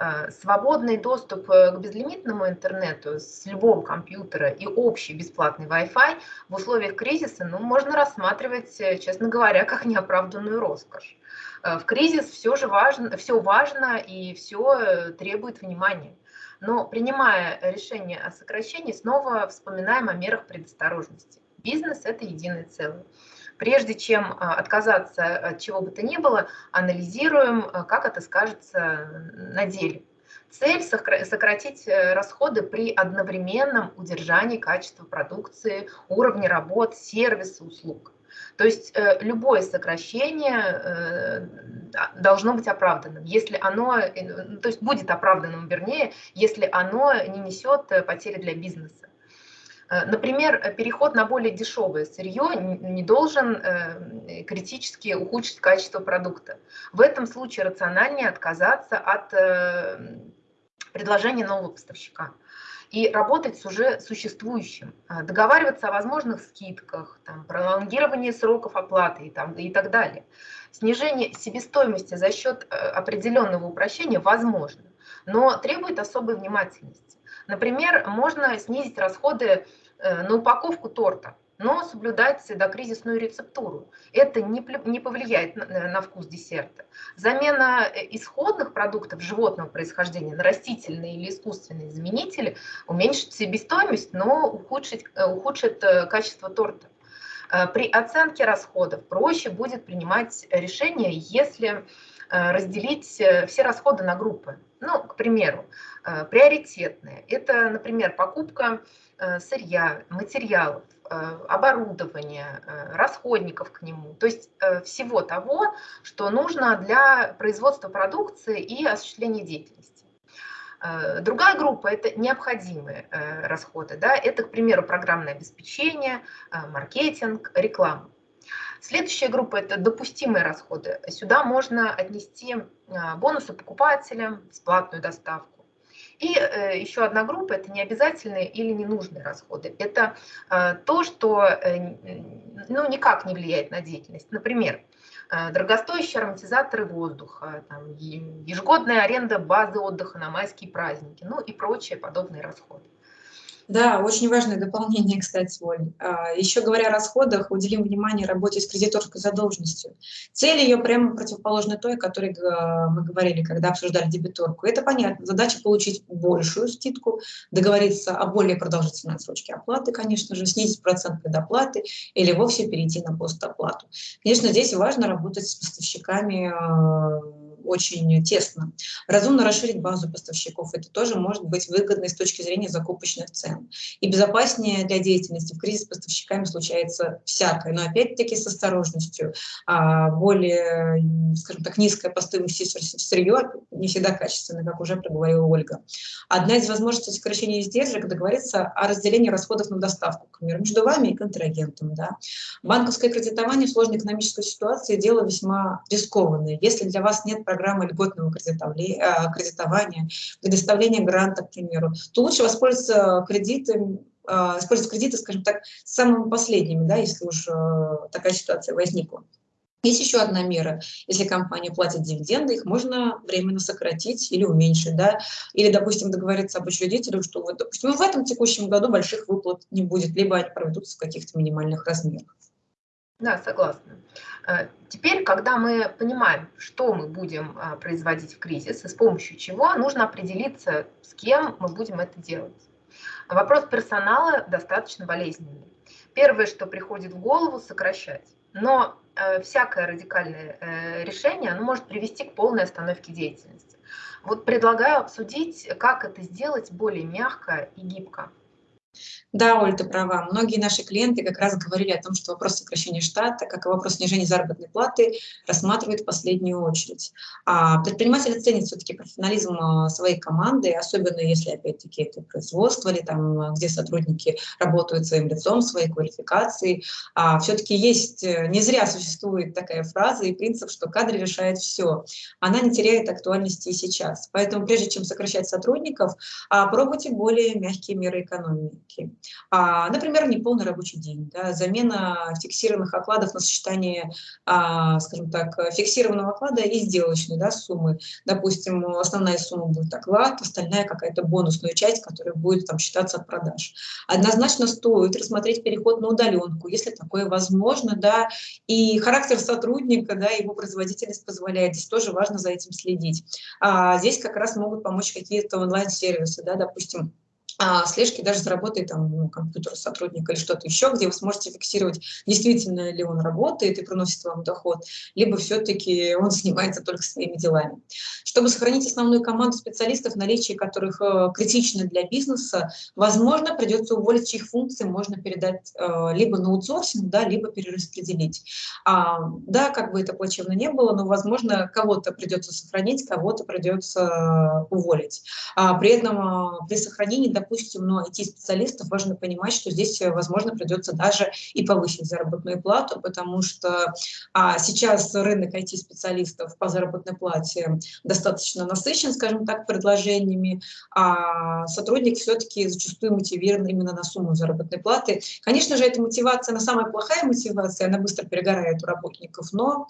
Э, свободный доступ э, к безлимитному интернету с любого компьютера и общий бесплатный Wi-Fi в условиях кризиса ну, можно рассматривать, э, честно говоря, как неоправданную роскошь. В кризис все же важно, все важно и все требует внимания. Но принимая решение о сокращении, снова вспоминаем о мерах предосторожности. Бизнес – это единое целое. Прежде чем а, отказаться от чего бы то ни было, анализируем, а, как это скажется на деле. Цель – сократить э, расходы при одновременном удержании качества продукции, уровня работ, сервиса, услуг. То есть э, любое сокращение э, должно быть оправданным, если оно, то есть будет оправданным, вернее, если оно не несет потери для бизнеса. Э, например, переход на более дешевое сырье не должен э, критически ухудшить качество продукта. В этом случае рациональнее отказаться от э, предложения нового поставщика и работать с уже существующим, договариваться о возможных скидках, там, пролонгировании сроков оплаты и, там, и так далее. Снижение себестоимости за счет определенного упрощения возможно, но требует особой внимательности. Например, можно снизить расходы Э, на упаковку торта, но соблюдать докризисную рецептуру. Это не, не повлияет на, на вкус десерта. Замена э, исходных продуктов животного происхождения на растительные или искусственные заменители уменьшит себестоимость, но ухудшит, э, ухудшит качество торта. При оценке расходов проще будет принимать решение, если разделить все расходы на группы. Ну, к примеру, приоритетные. Это, например, покупка Э, сырья, материалов, э, оборудования, э, расходников к нему, то есть всего того, что нужно для производства продукции и осуществления деятельности. Э, другая группа – это необходимые э, расходы. Да? Это, к примеру, программное обеспечение, э, маркетинг, реклама. Следующая группа – это допустимые расходы. Сюда можно отнести бонусы покупателям, бесплатную доставку. И еще одна группа – это необязательные или ненужные расходы. Это то, что ну, никак не влияет на деятельность. Например, Э, дорогостоящие ароматизаторы воздуха, там, ежегодная аренда базы отдыха на майские праздники, ну и прочие подобные расходы. Да, очень важное дополнение, кстати, Оль. А, Еще говоря о расходах, уделим внимание работе с кредиторской задолженностью. Цель ее прямо противоположна той, о которой мы говорили, когда обсуждали дебиторку. Это понятно. Задача получить большую скидку, договориться о более продолжительной отсрочке оплаты, конечно же, снизить процент предоплаты или вовсе перейти на постоплату. Конечно, здесь важно работать с поставщиками а, очень тесно. Разумно расширить базу поставщиков. Это тоже может быть выгодно с точки зрения закупочных цен. И безопаснее для деятельности. В кризис с поставщиками случается всякое, но опять-таки с осторожностью. А более, скажем так, низкая по стоимости сырье не всегда качественное, как уже проговорила Ольга. Одна из возможностей сокращения издержек – договориться о разделении расходов на доставку, к между вами и контрагентом. Да. Банковское кредитование в сложной экономической ситуации – дело весьма рискованное. Если для вас нет программы льготного э, кредитования, предоставления гранта, к примеру, то лучше воспользоваться кредитом, э, использовать кредиты, скажем так, самыми последними, да, если уж э, такая ситуация возникла. Есть еще одна мера. Если компания платит дивиденды, их можно временно сократить или уменьшить. Да? Или, допустим, договориться об учредителе, что, вот, допустим, в этом текущем году больших выплат не будет, либо они проведутся в каких-то минимальных размерах. Да, согласна. Э, теперь, когда мы понимаем, что мы будем а, производить в кризис и с помощью чего, нужно определиться, с кем мы будем это делать. Вопрос персонала достаточно болезненный. Первое, что приходит в голову, сокращать. Но э, всякое радикальное э, решение оно может привести к полной остановке деятельности. Вот предлагаю обсудить, как это сделать более мягко и гибко. Да, Оль, ты права. Многие наши клиенты как раз говорили о том, что вопрос сокращения штата, как и вопрос снижения заработной платы, рассматривают в последнюю очередь. А предприниматели ценят все-таки профессионализм а, своей команды, особенно если, опять-таки, это производство или там, где сотрудники работают своим лицом, своей квалификацией. А все-таки есть, э, не зря существует такая фраза и принцип, что кадры решают все. Она не теряет актуальности и сейчас. Поэтому прежде чем сокращать сотрудников, а, пробуйте более мягкие меры экономики. А, например, неполный рабочий день, да, замена фиксированных окладов на сочетание, а, скажем так, фиксированного оклада и сделочной да, суммы. Допустим, основная сумма будет оклад, остальная какая-то бонусная часть, которая будет там считаться от продаж. Однозначно стоит рассмотреть переход на удаленку, если такое возможно, да, и характер сотрудника, да, его производительность позволяет, здесь тоже важно за этим следить. А, здесь как раз могут помочь какие-то онлайн-сервисы, да, допустим, а, слежки даже заработает там ну, компьютер сотрудника или что-то еще, где вы сможете фиксировать, действительно ли он работает и приносит вам доход, либо все-таки он занимается только своими делами. Чтобы сохранить основную команду специалистов, наличие которых э, критично для бизнеса, возможно, придется уволить, чьих функций можно передать э, либо на аутсорсинг, да, либо перераспределить. А, да, как бы это плачевно не было, но, возможно, кого-то придется сохранить, кого-то придется э, уволить. А, при этом э, при сохранении, допустим, допустим, но IT-специалистов важно понимать, что здесь, э, возможно, придется даже и повысить заработную плату, потому что а, сейчас рынок IT-специалистов по заработной плате достаточно насыщен, скажем так, предложениями, а сотрудник все-таки зачастую мотивирован именно на сумму заработной платы. Конечно же, эта мотивация, она самая плохая мотивация, она быстро перегорает у работников, но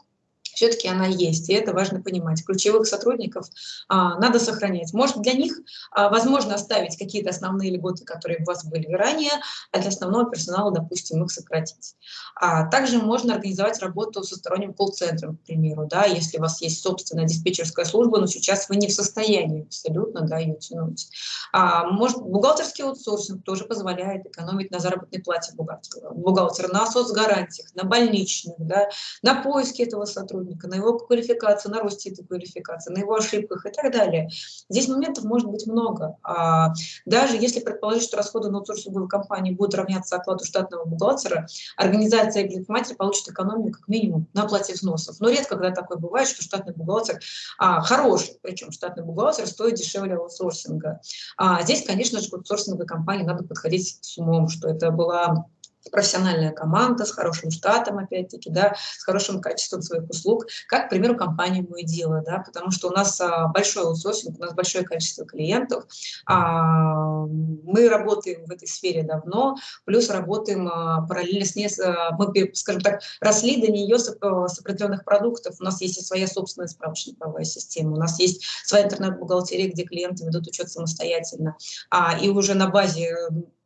все-таки она есть, и это важно понимать. Ключевых сотрудников а, надо сохранять. Может, для них а, возможно оставить какие-то основные льготы, которые у вас были ранее, а для основного персонала, допустим, их сократить. А, также можно организовать работу со сторонним колл-центром, к примеру, да, если у вас есть собственная диспетчерская служба, но сейчас вы не в состоянии абсолютно да, ее тянуть. А, может, бухгалтерский аутсорсинг тоже позволяет экономить на заработной плате бухгалтера, бухгалтера на соцгарантиях, на больничных, да, на поиске этого сотрудника сотрудника, на его квалификацию, на росте этой квалификации, на его ошибках и так далее. Здесь моментов может быть много. А даже если предположить, что расходы на аутсорсинговую компанию будут равняться окладу штатного бухгалтера, организация и предприниматель получит экономию как минимум на оплате взносов. Но редко, когда такое бывает, что штатный бухгалтер а, хороший, причем штатный бухгалтер стоит дешевле аутсорсинга. А здесь, конечно же, к аутсорсинговой компании надо подходить с умом, что это была профессиональная команда с хорошим штатом, опять-таки, да, с хорошим качеством своих услуг, как, к примеру, компания «Мое дело», да, потому что у нас а, большой аутсорсинг, у нас большое количество клиентов, а, мы работаем в этой сфере давно, плюс работаем а, параллельно с ней, а, мы, скажем так, росли до нее с, а, с определенных продуктов, у нас есть и своя собственная справочно-правовая система, у нас есть своя интернет-бухгалтерия, где клиенты ведут учет самостоятельно, а, и уже на базе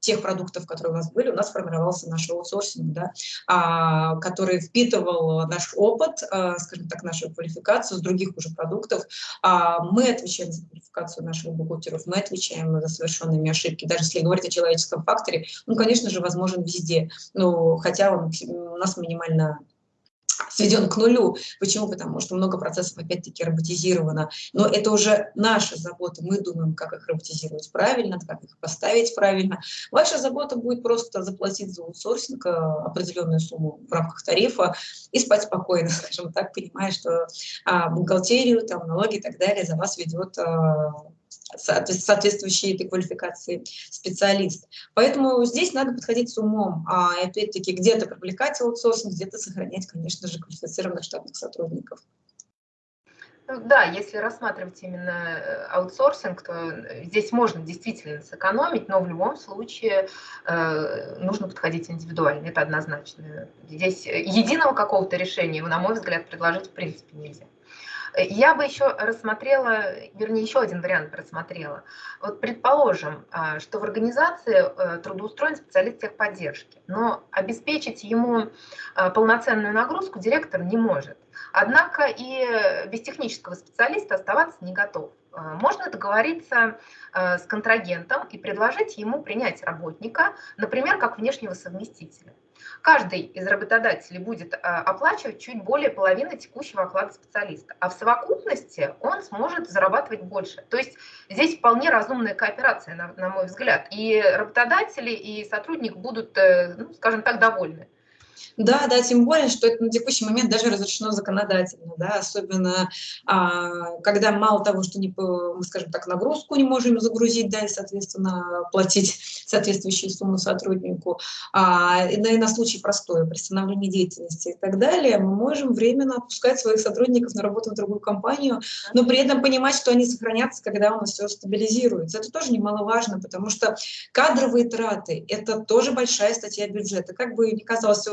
тех продуктов, которые у нас были, у нас формировался наш аутсорсинг, да, а, который впитывал наш опыт, а, скажем так, нашу квалификацию с других уже продуктов. А, мы отвечаем за квалификацию наших бухгалтеров, мы отвечаем за совершенными ошибки. Даже если говорить о человеческом факторе, он, конечно же, возможен везде, но хотя он у нас минимально сведен к нулю. Почему? Потому что много процессов опять-таки роботизировано. Но это уже наша забота. Мы думаем, как их роботизировать правильно, как их поставить правильно. Ваша забота будет просто заплатить за аутсорсинг э, определенную сумму в рамках тарифа и спать спокойно, скажем так, понимая, что а, бухгалтерию, там, налоги и так далее за вас ведет а, соответствующей этой квалификации специалист. Поэтому здесь надо подходить с умом, а опять-таки где-то привлекать аутсорсинг, где-то сохранять, конечно же, квалифицированных штатных сотрудников. Ну да, если рассматривать именно э, аутсорсинг, то здесь можно действительно сэкономить, но в любом случае э, нужно подходить индивидуально, это однозначно. Здесь единого какого-то решения, на мой взгляд, предложить в принципе нельзя. Я бы еще рассмотрела, вернее, еще один вариант рассмотрела. Вот предположим, а, что в организации э, трудоустроен специалист техподдержки, но обеспечить ему а, полноценную нагрузку директор не может. Однако и без технического специалиста оставаться не готов. А, можно договориться с контрагентом и предложить ему принять работника, например, как внешнего совместителя. Каждый из работодателей будет а, оплачивать чуть более половины текущего оклада специалиста, а в совокупности он сможет зарабатывать больше. То есть здесь вполне разумная кооперация, на, на мой взгляд, и работодатели, и сотрудник будут, э, ну, скажем так, довольны. Да, да, тем более, что это на текущий момент даже разрешено законодательно, да, особенно а, когда мало того, что не, мы, скажем так, нагрузку не можем загрузить, да, и, соответственно, платить соответствующую сумму сотруднику, а, и, на, и на случай простое, приостановления деятельности и так далее, мы можем временно отпускать своих сотрудников на работу в другую компанию, но при этом понимать, что они сохранятся, когда у нас все стабилизируется. Это тоже немаловажно, потому что кадровые траты – это тоже большая статья бюджета. Как бы ни казалось,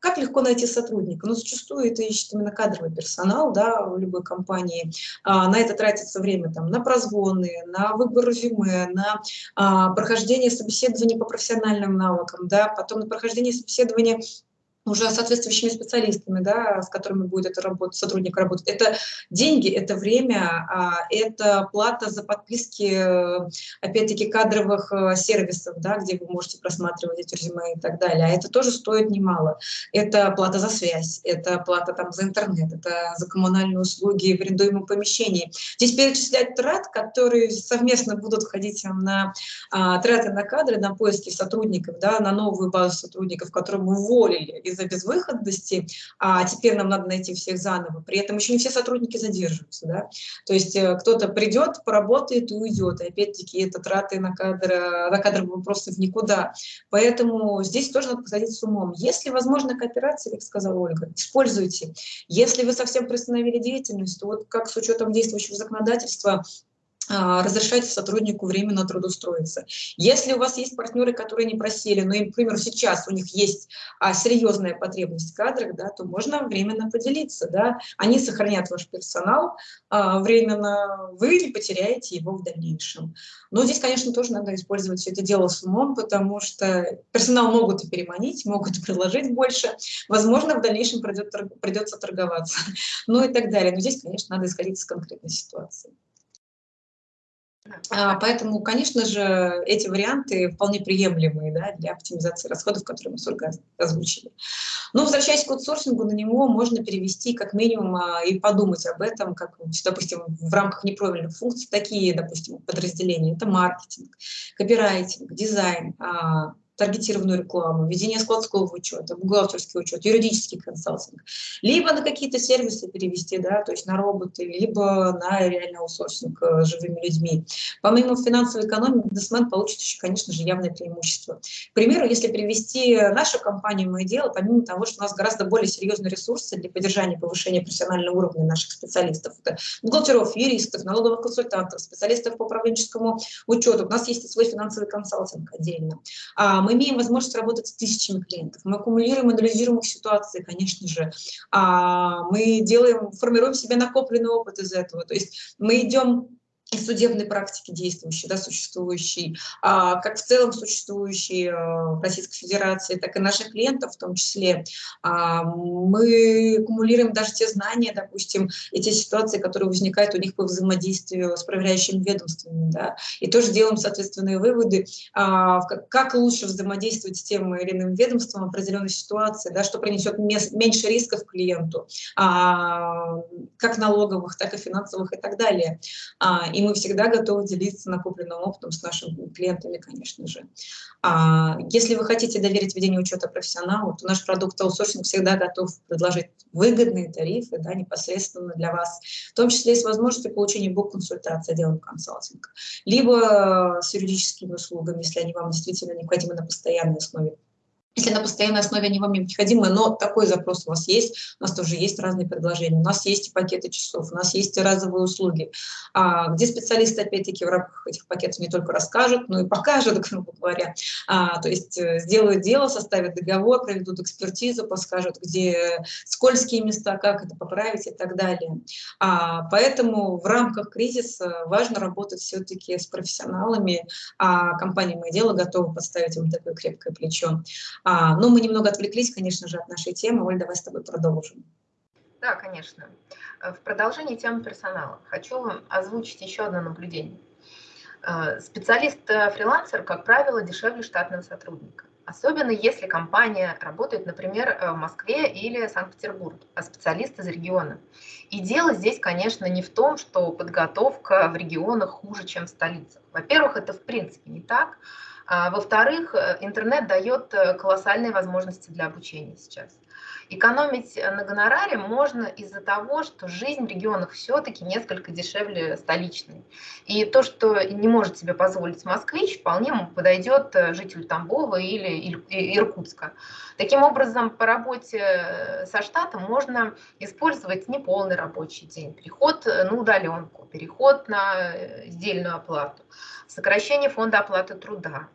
как легко найти сотрудника? Ну, зачастую это ищет именно кадровый персонал да, в любой компании. А, на это тратится время там, на прозвоны, на выбор резюме, на а, прохождение собеседований по профессиональным навыкам, да, потом на прохождение собеседования уже соответствующими специалистами, да, с которыми будет это работа, сотрудник работать. Это деньги, это время, а, это плата за подписки, опять-таки, кадровых э, сервисов, да, где вы можете просматривать эти резюме и так далее. А это тоже стоит немало. Это плата за связь, это плата там за интернет, это за коммунальные услуги в арендуемом помещении. Здесь перечислять трат, которые совместно будут входить на а, траты на кадры, на поиски сотрудников, да, на новую базу сотрудников, которые мы уволили из из-за безвыходности, а теперь нам надо найти всех заново. При этом еще не все сотрудники задерживаются. Да? То есть э, кто-то придет, поработает и уйдет. И опять-таки это траты на, кадр, на кадровые вопросы в никуда. Поэтому здесь тоже надо подходить с умом. Если возможно кооперация, как сказала Ольга, используйте. Если вы совсем приостановили деятельность, то вот как с учетом действующего законодательства разрешайте сотруднику временно трудоустроиться. Если у вас есть партнеры, которые не просили, но, например, сейчас у них есть а, серьезная потребность в кадрах, да, то можно временно поделиться. Да. Они сохранят ваш персонал а, временно, вы не потеряете его в дальнейшем. Но здесь, конечно, тоже надо использовать все это дело с умом, потому что персонал могут и переманить, могут предложить больше. Возможно, в дальнейшем придет, придется торговаться, ну и так далее. Но здесь, конечно, надо исходить из конкретной ситуации. А, поэтому, конечно же, эти варианты вполне приемлемые да, для оптимизации расходов, которые мы только озвучили. Но, возвращаясь к аутсорсингу, на него можно перевести как минимум а, и подумать об этом, как, допустим, в рамках неправильных функций, такие, допустим, подразделения. Это маркетинг, копирайтинг, дизайн, а, таргетированную рекламу, ведение складского учета, бухгалтерский учет, юридический консалтинг, либо на какие-то сервисы перевести, да, то есть на роботы, либо на реальный аутсорсинг э, живыми людьми. Помимо финансовой экономии, бизнесмен получит еще, конечно же, явное преимущество. К примеру, если привести нашу компанию «Мое дело», помимо того, что у нас гораздо более серьезные ресурсы для поддержания и повышения профессионального уровня наших специалистов, это бухгалтеров, юристов, налоговых консультантов, специалистов по управленческому учету, у нас есть и свой финансовый консалтинг отдельно. А мы имеем возможность работать с тысячами клиентов, мы аккумулируем, анализируем их ситуации, конечно же, а мы делаем, формируем себе накопленный опыт из этого, то есть мы идем и судебной практики действующей, да, существующей, а, как в целом существующей а, в Российской Федерации, так и наших клиентов в том числе. А, мы аккумулируем даже те знания, допустим, и те ситуации, которые возникают у них по взаимодействию с проверяющими ведомствами, да, и тоже делаем соответственные выводы, а, как, как лучше взаимодействовать с тем или иным ведомством в определенной ситуации, да, что принесет меньше рисков клиенту, а, как налоговых, так и финансовых и так далее. А, и мы всегда готовы делиться накопленным опытом с нашими клиентами, конечно же. А если вы хотите доверить ведение учета профессионалу, то наш продукт аутсорсинг всегда готов предложить выгодные тарифы да, непосредственно для вас, в том числе и с возможностью получения бук-консультации отделом консалтинга, либо с юридическими услугами, если они вам действительно необходимы на постоянной основе если на постоянной основе они вам необходимы, но такой запрос у вас есть, у нас тоже есть разные предложения, у нас есть пакеты часов, у нас есть разовые услуги, а, где специалисты, опять-таки, в рамках этих пакетов не только расскажут, но и покажут, грубо говоря, а, то есть э, сделают дело, составят договор, проведут экспертизу, подскажут, где скользкие места, как это поправить и так далее. А, поэтому в рамках кризиса важно работать все-таки с профессионалами, а компания «Мое дело» готова подставить им такое крепкое плечо. А, но мы немного отвлеклись, конечно же, от нашей темы. Оль, давай с тобой продолжим. Да, конечно. Э, в продолжении темы персонала хочу озвучить еще одно наблюдение. Э, специалист-фрилансер, как правило, дешевле штатного сотрудника. Особенно если компания работает, например, э, в Москве или Санкт-Петербурге, а специалист из региона. И дело здесь, конечно, не в том, что подготовка в регионах хуже, чем в столицах. Во-первых, это в принципе не так. А, во-вторых, э, интернет дает э, колоссальные возможности для обучения сейчас. Экономить э, на гонораре можно из-за того, что жизнь в регионах все-таки несколько дешевле столичной. И то, что не может себе позволить москвич, вполне подойдет жителю Тамбова или Иркутска. Таким образом, по работе со штатом можно использовать неполный рабочий день, переход на удаленку, переход на сдельную оплату, сокращение фонда оплаты труда,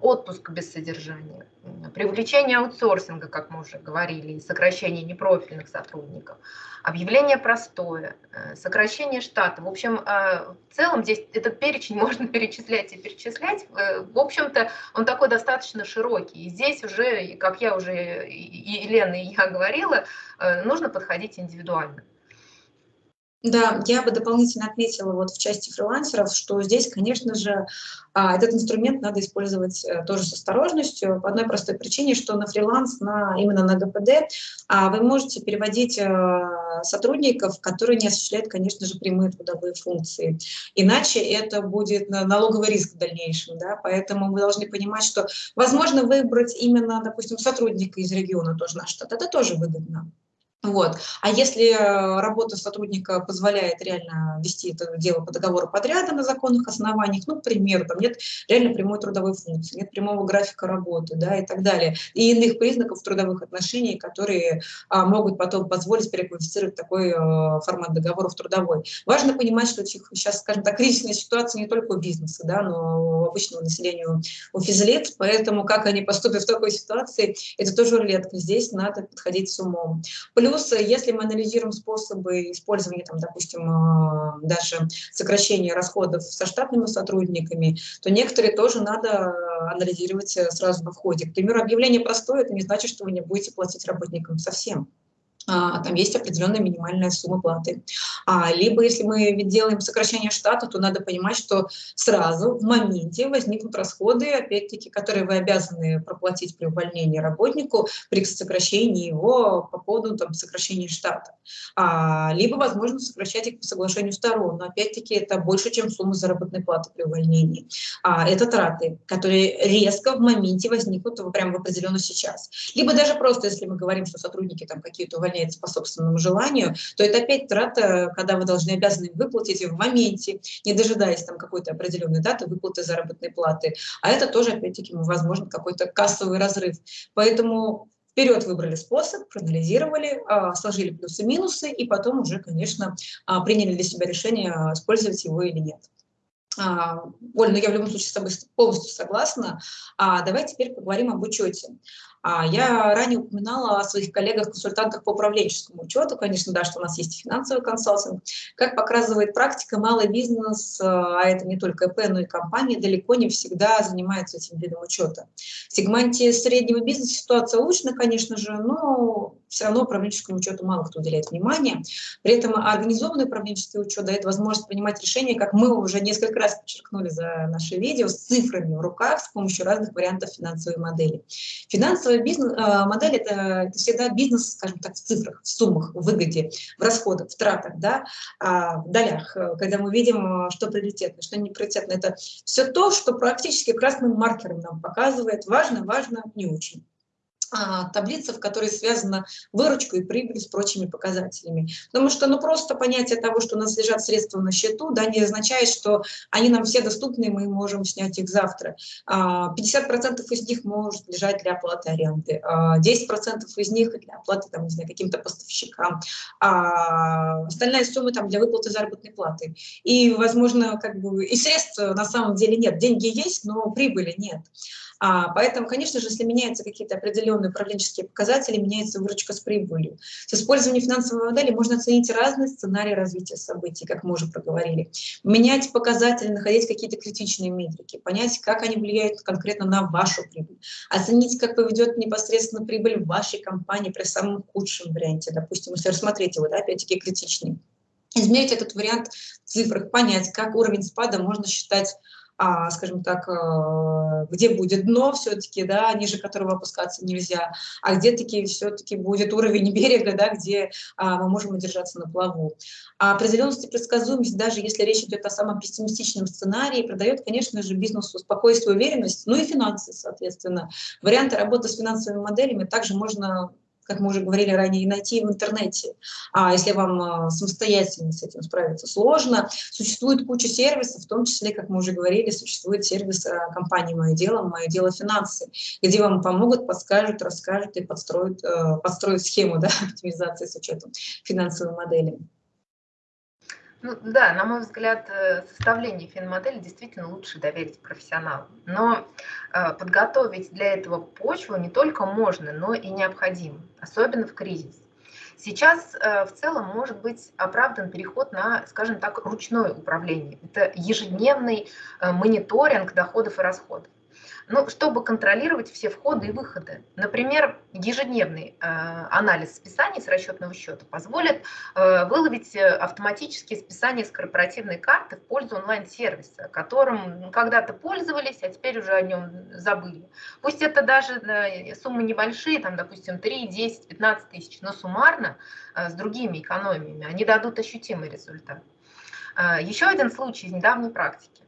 отпуск без содержания, привлечение аутсорсинга, как мы уже говорили, сокращение непрофильных сотрудников, объявление простое, э, сокращение штата. В общем, э, в целом здесь этот перечень можно перечислять и перечислять. Э, в общем-то, он такой достаточно широкий. И здесь уже, как я уже и Елена, и я говорила, нужно подходить индивидуально. Да, я бы дополнительно отметила вот в части фрилансеров, что здесь, конечно же, а, этот инструмент надо использовать э, тоже с осторожностью, по одной простой причине, что на фриланс, на, именно на ГПД, а, вы можете переводить э, сотрудников, которые не осуществляют, конечно же, прямые трудовые функции. Иначе это будет налоговый риск в дальнейшем, да, поэтому мы должны понимать, что возможно выбрать именно, допустим, сотрудника из региона тоже наш штат, это тоже выгодно. Вот. А если э, работа сотрудника позволяет реально вести это дело по договору подряда на законных основаниях, ну, к примеру, там нет реально прямой трудовой функции, нет прямого графика работы, да, и так далее, и иных признаков трудовых отношений, которые а, могут потом позволить переквалифицировать такой а, формат договоров трудовой. Важно понимать, что сейчас, скажем так, кризисная ситуация не только у бизнеса, да, но у обычного населения, у физлиц, поэтому как они поступят в такой ситуации, это тоже рулетка. Здесь надо подходить с умом. Плюс если мы анализируем способы использования, там, допустим, а, даже сокращения расходов со штатными сотрудниками, то некоторые тоже надо анализировать сразу на входе. К примеру, объявление простое, это не значит, что вы не будете платить работникам совсем. А, там есть определенная минимальная сумма платы. А, либо если мы делаем сокращение штата, то надо понимать, что сразу в моменте возникнут расходы, опять-таки, которые вы обязаны проплатить при увольнении работнику, при сокращении его по поводу там, сокращения штата. А, либо, возможно, сокращать их по соглашению сторон, но опять-таки это больше, чем сумма заработной платы при увольнении. А, это траты, которые резко в моменте возникнут прямо в определенно сейчас. Либо даже просто, если мы говорим, что сотрудники там какие-то увольняются по собственному желанию, то это опять трата, когда вы должны обязаны выплатить в моменте, не дожидаясь там какой-то определенной даты выплаты заработной платы. А это тоже, опять-таки, возможно, какой-то кассовый разрыв. Поэтому вперед выбрали способ, проанализировали, а, сложили плюсы-минусы и потом уже, конечно, а, приняли для себя решение, использовать его или нет. А, Оль, ну я в любом случае с тобой полностью согласна. А, давай теперь поговорим об учете. А, я ранее упоминала о своих коллегах-консультантах по управленческому учету, конечно, да, что у нас есть финансовый консалтинг. Как показывает практика, малый бизнес, а это не только ИП, но и компании, далеко не всегда занимаются этим видом учета. В сегменте среднего бизнеса ситуация улучшена, конечно же, но все равно управленческому учету мало кто уделяет внимание. При этом организованный управленческий учет дает возможность принимать решения, как мы уже несколько раз подчеркнули за наше видео, с цифрами в руках с помощью разных вариантов финансовой модели. Финансовая бизнес, а, модель это, это всегда бизнес, скажем так, в цифрах, в суммах, в выгоде, в расходах, в тратах, да, а, в долях, э, когда мы видим, э, что приоритетно, что не приоритетно. Это все то, что практически красным маркером нам показывает, важно, важно, не очень. А, таблица, в которой связана выручка и прибыль с прочими показателями. Потому что ну, просто понятие того, что у нас лежат средства на счету, да, не означает, что они нам все доступны, и мы можем снять их завтра. 50% а, из них может лежать для оплаты аренды, 10% а, из них для оплаты каким-то поставщикам, а остальная сумма там, для выплаты заработной платы. И, возможно, как бы и средств на самом деле нет. Деньги есть, но прибыли нет. А, поэтому, конечно же, если меняются какие-то определенные управленческие показатели, меняется выручка с прибылью. С использованием финансовой модели можно оценить разные сценарии развития событий, как мы уже проговорили. Менять показатели, находить какие-то критичные метрики, понять, как они влияют конкретно на вашу прибыль, оценить, как поведет непосредственно прибыль вашей компании при самом худшем варианте, допустим, если рассмотреть его, да, опять-таки критичный. Измерить этот вариант в цифрах, понять, как уровень спада можно считать а, скажем так, э, где будет дно все-таки, да, ниже которого опускаться нельзя, а где таки все-таки будет уровень берега, да, где а, мы можем удержаться на плаву. А определенность и предсказуемость, даже если речь идет о самом пессимистичном сценарии, придает, конечно же, бизнесу спокойствие, уверенность, ну и финансы, соответственно. Варианты работы с финансовыми моделями также можно как мы уже говорили ранее, найти в интернете. А если вам а, самостоятельно с этим справиться сложно, существует куча сервисов, в том числе, как мы уже говорили, существует сервис а, компании «Мое дело», «Мое дело финансы», где вам помогут, подскажут, расскажут и подстроят, а, подстроят схему да, оптимизации с учетом финансовой модели. Ну, да, на мой взгляд, э, составление финмодели действительно лучше доверить профессионалу. Но э, подготовить для этого почву не только можно, но и необходимо, особенно в кризис. Сейчас э, в целом может быть оправдан переход на, скажем так, ручное управление. Это ежедневный э, мониторинг доходов и расходов ну, чтобы контролировать все входы и выходы. Например, ежедневный э, анализ списаний с расчетного счета позволит э, выловить э, автоматические списания с корпоративной карты в пользу онлайн-сервиса, которым когда-то пользовались, а теперь уже о нем забыли. Пусть это даже суммы небольшие, там, допустим, 3, 10, 15 тысяч, но суммарно с другими экономиями они дадут ощутимый результат. Еще один случай из недавней практики.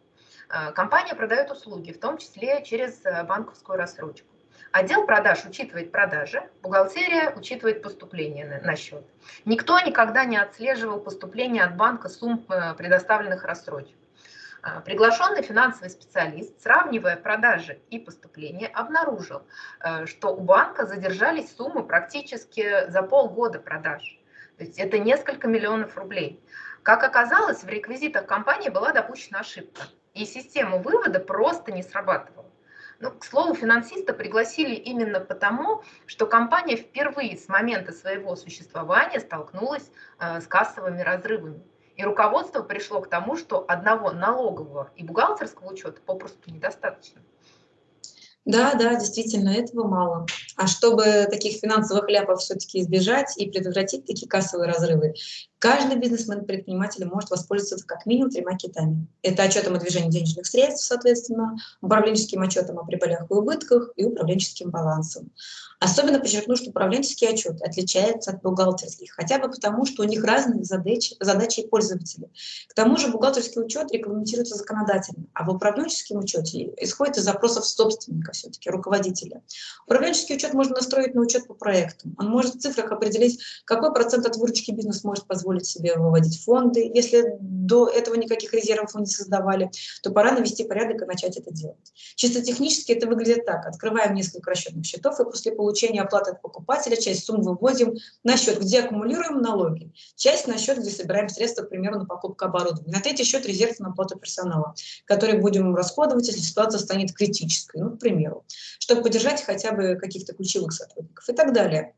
Э, компания продает услуги, в том числе через э, банковскую рассрочку. Отдел продаж учитывает продажи, бухгалтерия учитывает поступление на, счет. Никто никогда не отслеживал поступление от банка сумм э, предоставленных рассрочек. Приглашенный финансовый специалист, сравнивая продажи и поступления, обнаружил, что у банка задержались суммы практически за полгода продаж. То есть это несколько миллионов рублей. Как оказалось, в реквизитах компании была допущена ошибка и система вывода просто не срабатывала. Ну, к слову, финансиста пригласили именно потому, что компания впервые с момента своего существования столкнулась э, с кассовыми разрывами. И руководство пришло к тому, что одного налогового и бухгалтерского учета попросту недостаточно. Да, да, действительно, этого мало. А чтобы таких финансовых ляпов все-таки избежать и предотвратить такие кассовые разрывы, Каждый бизнесмен-предприниматель может воспользоваться как минимум тремя китами. Это отчетом о движении денежных средств, соответственно, управленческим отчетом о прибылях и убытках и управленческим балансом. Особенно подчеркну, что управленческий отчет отличается от бухгалтерских, хотя бы потому, что у них разные задачи, задачи и пользователи. К тому же бухгалтерский учет регламентируется законодательно, а в управленческом учете исходит из запросов собственника, все-таки руководителя. Управленческий учет можно настроить на учет по проекту. Он может в цифрах определить, какой процент от выручки бизнес может позволить себе выводить фонды. Если до этого никаких резервов вы не создавали, то пора навести порядок и начать это делать. Чисто технически это выглядит так. Открываем несколько расчетных счетов и после получения оплаты от покупателя часть сумм выводим на счет, где аккумулируем налоги, часть на счет, где собираем средства, к примеру, на покупку оборудования. На третий счет резерв на оплату персонала, который будем расходовать, если ситуация станет критической, ну, к примеру, чтобы поддержать хотя бы каких-то ключевых сотрудников и так далее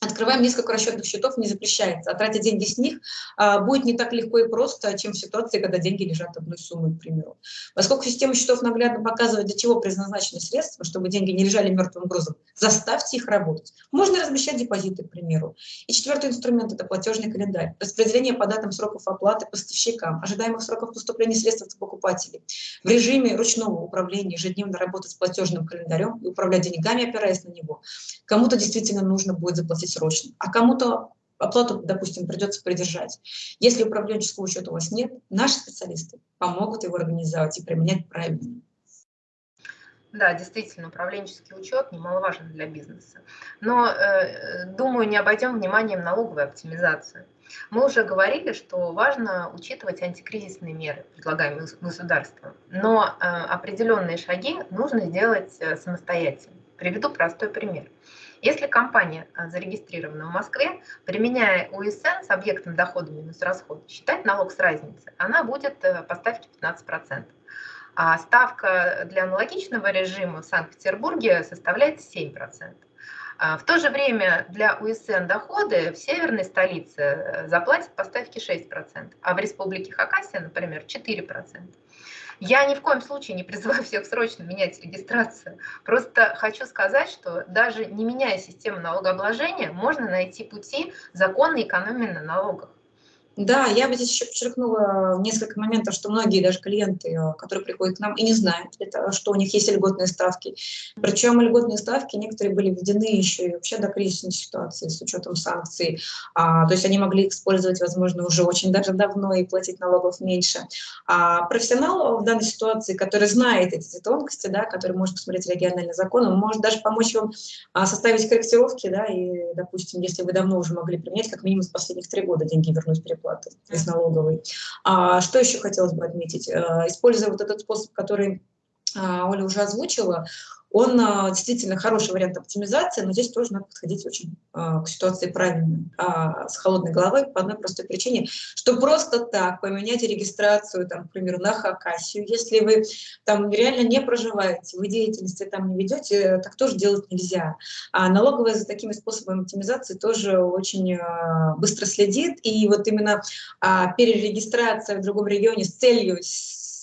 открываем несколько расчетных счетов, не запрещается. А тратить деньги с них а, будет не так легко и просто, чем в ситуации, когда деньги лежат одной суммой, к примеру. Поскольку система счетов наглядно показывает, для чего предназначены средства, чтобы деньги не лежали мертвым грузом, заставьте их работать. Можно размещать депозиты, к примеру. И четвертый инструмент – это платежный календарь. Распределение по датам сроков оплаты поставщикам, ожидаемых сроков поступления средств от покупателей. В режиме ручного управления ежедневно работать с платежным календарем и управлять деньгами, опираясь на него. Кому-то действительно нужно будет заплатить срочно, а кому-то оплату, допустим, придется придержать. Если управленческого учета у вас нет, наши специалисты помогут его организовать и применять правильно. Да, действительно, управленческий учет немаловажен для бизнеса. Но, э, думаю, не обойдем вниманием налоговую оптимизацию. Мы уже говорили, что важно учитывать антикризисные меры, предлагаемые государством, но э, определенные шаги нужно сделать э, самостоятельно. Приведу простой пример. Если компания а, зарегистрирована в Москве, применяя УСН с объектом дохода минус расход, считать налог с разницы, она будет э, по ставке 15%. А ставка для аналогичного режима в Санкт-Петербурге составляет 7%. А в то же время для УСН доходы в северной столице э, заплатят по ставке 6%, а в республике Хакасия, например, 4%. Я ни в коем случае не призываю всех срочно менять регистрацию. Просто хочу сказать, что даже не меняя систему налогообложения, можно найти пути законной экономии на налогах. Да, я бы здесь еще подчеркнула несколько моментов, что многие даже клиенты, э, которые приходят к нам, и не знают, что у них есть льготные ставки. Причем льготные ставки некоторые были введены еще и вообще до кризисной ситуации с учетом санкций. А, то есть они могли использовать, возможно, уже очень даже давно и платить налогов меньше. А профессионал в данной ситуации, который знает эти тонкости, да, который может посмотреть региональный закон, он может даже помочь вам а, составить корректировки, да, и, допустим, если вы давно уже могли применять, как минимум с последних три года деньги вернуть переплату зарплаты из налоговой. А, что еще хотелось бы отметить? А, используя вот этот способ, который а, Оля уже озвучила, он а, действительно хороший вариант оптимизации, но здесь тоже надо подходить очень а, к ситуации правильно, а, с холодной головой по одной простой причине, что просто так поменять регистрацию, там, к примеру, на Хакасию, если вы там реально не проживаете, вы деятельности там не ведете, так тоже делать нельзя. А налоговая за такими способами оптимизации тоже очень быстро следит, и вот именно перерегистрация в другом регионе с целью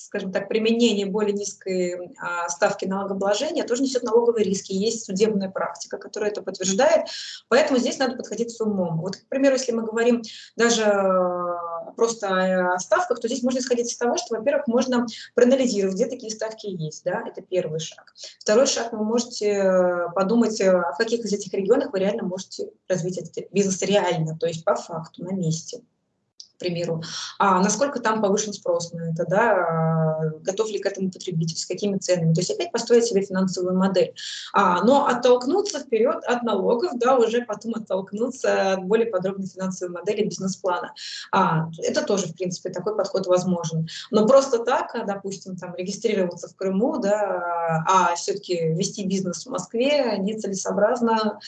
скажем так, применение более низкой а, ставки налогообложения тоже несет налоговые риски. Есть судебная практика, которая это подтверждает. Поэтому здесь надо подходить с умом. Вот, к примеру, если мы говорим даже а, просто о ставках, то здесь можно исходить из того, что, во-первых, можно проанализировать, где такие ставки есть. Да? Это первый шаг. Второй шаг, вы можете э, подумать, в каких из этих регионах вы реально можете развить этот бизнес реально, то есть по факту, на месте примеру, а насколько там повышен спрос на это, да, а, готов ли к этому потребитель, с какими ценами. То есть опять построить себе финансовую модель. А, но оттолкнуться вперед от налогов, да, уже потом оттолкнуться от более подробной финансовой модели бизнес-плана. А, это тоже, в принципе, такой подход возможен. Но просто так, а, допустим, там, регистрироваться в Крыму, да, а все-таки вести бизнес в Москве нецелесообразно,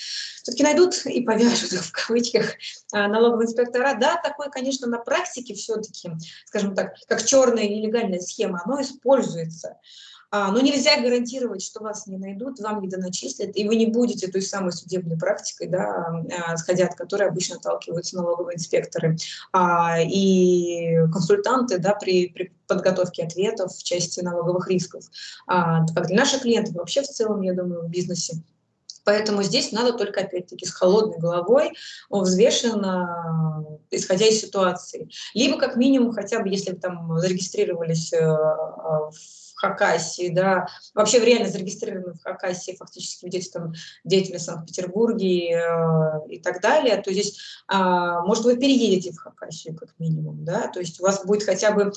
все-таки найдут и повяжут в кавычках а, налоговые инспектора. Да, такой, конечно, на практике все-таки, скажем так, как черная нелегальная схема, оно используется. А, но нельзя гарантировать, что вас не найдут, вам не доначислят, и вы не будете той самой судебной практикой, да, а, сходя от которой обычно отталкиваются налоговые инспекторы а, и консультанты да, при, при подготовке ответов в части налоговых рисков. Как для наших клиентов, вообще в целом, я думаю, в бизнесе. Поэтому здесь надо только, опять-таки, с холодной головой, взвешенно исходя из ситуации. Либо как минимум, хотя бы если вы там зарегистрировались э, в Хакасии, да, вообще реально зарегистрированы в Хакасии, фактически ведете там деятельность в Санкт-Петербурге э, и так далее, то здесь, э, может, вы переедете в Хакасию как минимум, да, то есть у вас будет хотя бы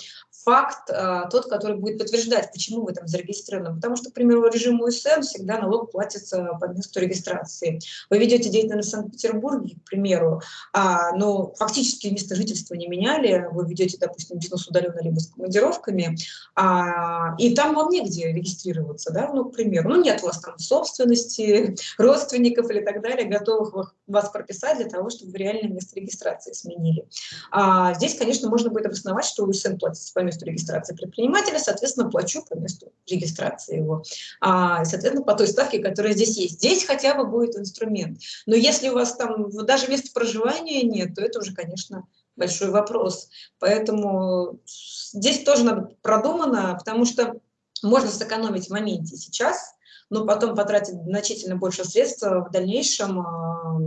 факт э, тот, который будет подтверждать, почему вы там зарегистрированы. Потому что, к примеру, режим УСН всегда налог платится по месту регистрации. Вы ведете деятельность в Санкт-Петербурге, к примеру, а, но фактически место жительства не меняли, вы ведете, допустим, бизнес удаленно либо с командировками, а, и там вам негде регистрироваться, да, ну, к примеру, ну, нет у вас там собственности, родственников или так далее, готовых вас прописать для того, чтобы вы реальное место регистрации сменили. А, здесь, конечно, можно будет обосновать, что УСН платится по месту регистрации предпринимателя, соответственно, плачу по месту регистрации его, а, соответственно, по той ставке, которая здесь есть. Здесь хотя бы будет инструмент. Но если у вас там даже места проживания нет, то это уже, конечно, большой вопрос. Поэтому здесь тоже надо продумано, потому что можно сэкономить в моменте сейчас, но потом потратить значительно больше средств в дальнейшем а,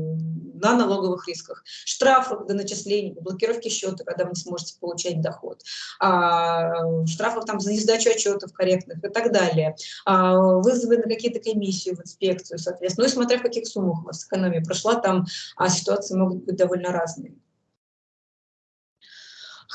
на налоговых рисках. Штрафы до начисления, блокировки счета, когда вы не сможете получать доход, а, штрафов там за несдачу отчетов корректных и так далее, а, вызовы на какие-то комиссии в инспекцию, соответственно. Ну и смотря в каких суммах у вас экономия прошла, там ситуации могут быть довольно разные.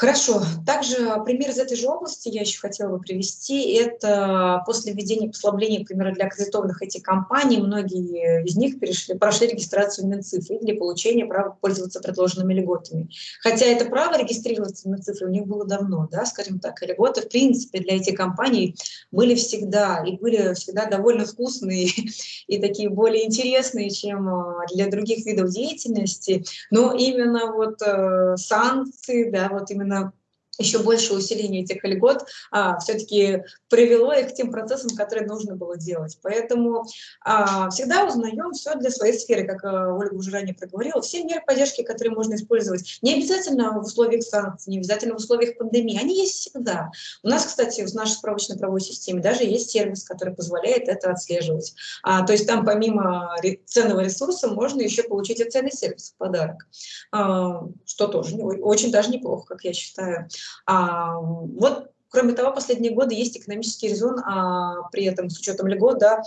Хорошо. Также пример из этой же области я еще хотела бы привести. Это после введения послабления, например, для аккредитованных этих компаний, многие из них перешли, прошли регистрацию в Минцифры для получения права пользоваться предложенными льготами. Хотя это право регистрироваться в Минцифры у них было давно, да, скажем так, и льготы, в принципе, для этих компаний были всегда, и были всегда довольно вкусные и такие более интересные, чем а, для других видов деятельности. Но именно вот э, санкции, да, вот именно именно еще больше усиление этих льгот а, все-таки привело их к тем процессам, которые нужно было делать. Поэтому а, всегда узнаем все для своей сферы, как а, Ольга уже ранее проговорила, все меры поддержки, которые можно использовать, не обязательно в условиях санкций, не обязательно в условиях пандемии, они есть всегда. У нас, кстати, в нашей справочной правовой системе даже есть сервис, который позволяет это отслеживать. А, то есть там помимо ценного ресурса можно еще получить и ценный сервис в подарок, а, что тоже очень даже неплохо, как я считаю. А, вот, кроме того, последние годы есть экономический резон, а, при этом с учетом льгот, да,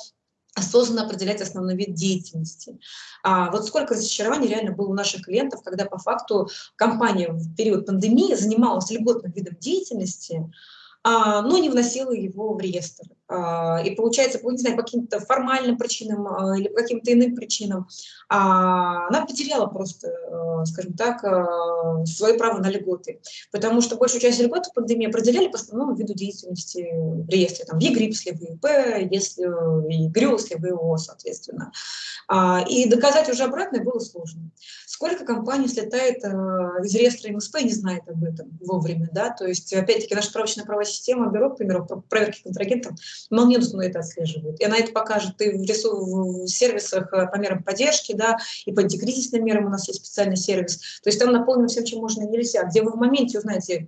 осознанно определять основной вид деятельности. А вот сколько разочарований реально было у наших клиентов, когда по факту компания в период пандемии занималась льготным видом деятельности, а, но не вносила его в реестр. А, и получается, не знаю, по каким-то формальным причинам а, или по каким-то иным причинам, она потеряла просто, скажем так, свое право на льготы. Потому что большую часть льгот в пандемии определяли по основному виду деятельности в реестре. Там ЕГРИП, если вы ИП, если ЕГРЮЛ, если вы ООО, соответственно. И доказать уже обратное было сложно. Сколько компаний слетает из реестра МСП и не знает об этом вовремя, да, то есть, опять-таки, наша справочная правовая система, бюро, к примеру, проверки контрагентов, молниеносно это отслеживает. И она это покажет и в, ресурс, в сервисах э, по мерам поддержки, да, и по антикризисным мерам у нас есть специальный сервис. То есть там наполнено всем, чем можно и нельзя, где вы в моменте узнаете,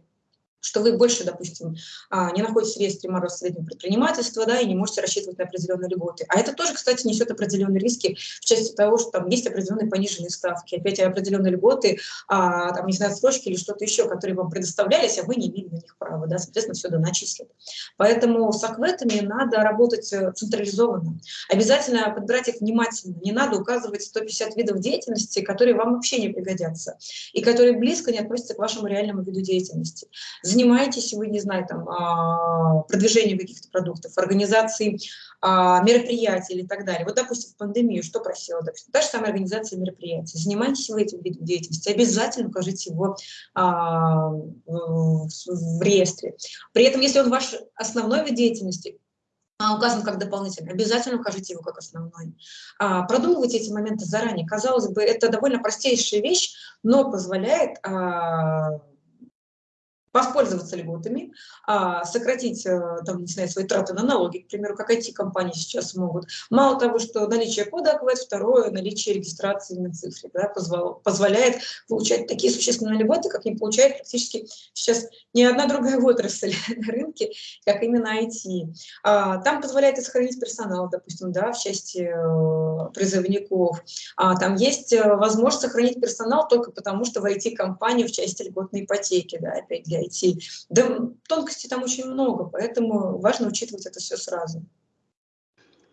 что вы больше, допустим, а, не находитесь в реестре мороз среднего предпринимательства, да, и не можете рассчитывать на определенные льготы. А это тоже, кстати, несет определенные риски в части того, что там есть определенные пониженные ставки, опять определенные льготы, а, там, не знаю, отсрочки или что-то еще, которые вам предоставлялись, а вы не имели на них права, да, соответственно, все доначислят. Поэтому с акветами надо работать э, централизованно. Обязательно подбирать их внимательно. Не надо указывать 150 видов деятельности, которые вам вообще не пригодятся и которые близко не относятся к вашему реальному виду деятельности занимаетесь вы, не знаю, там, а, продвижением каких-то продуктов, организацией а, мероприятий или так далее. Вот, допустим, в пандемию что просила? Допустим, та же самая организация мероприятий. Занимаетесь вы этим видом деятельности, обязательно укажите его а, в, реестре. При этом, если он ваш основной вид деятельности, указан как дополнительный, обязательно укажите его как основной. продумывайте эти моменты заранее. Казалось бы, это довольно простейшая вещь, но позволяет воспользоваться льготами, а, сократить э, там, не знаю, свои траты на налоги, к примеру, как IT-компании сейчас могут. Мало того, что наличие кода АКВЭД, второе, наличие регистрации на цифре да, позволяет получать такие существенные льготы, как не получает практически сейчас ни одна другая отрасль на рынке, как именно IT. А, там позволяет и сохранить персонал, допустим, да, в части э, призывников. А, там есть э, возможность сохранить персонал только потому, что в IT-компании в части льготной ипотеки, да, опять для IT. Да, тонкостей там очень много, поэтому важно учитывать это все сразу.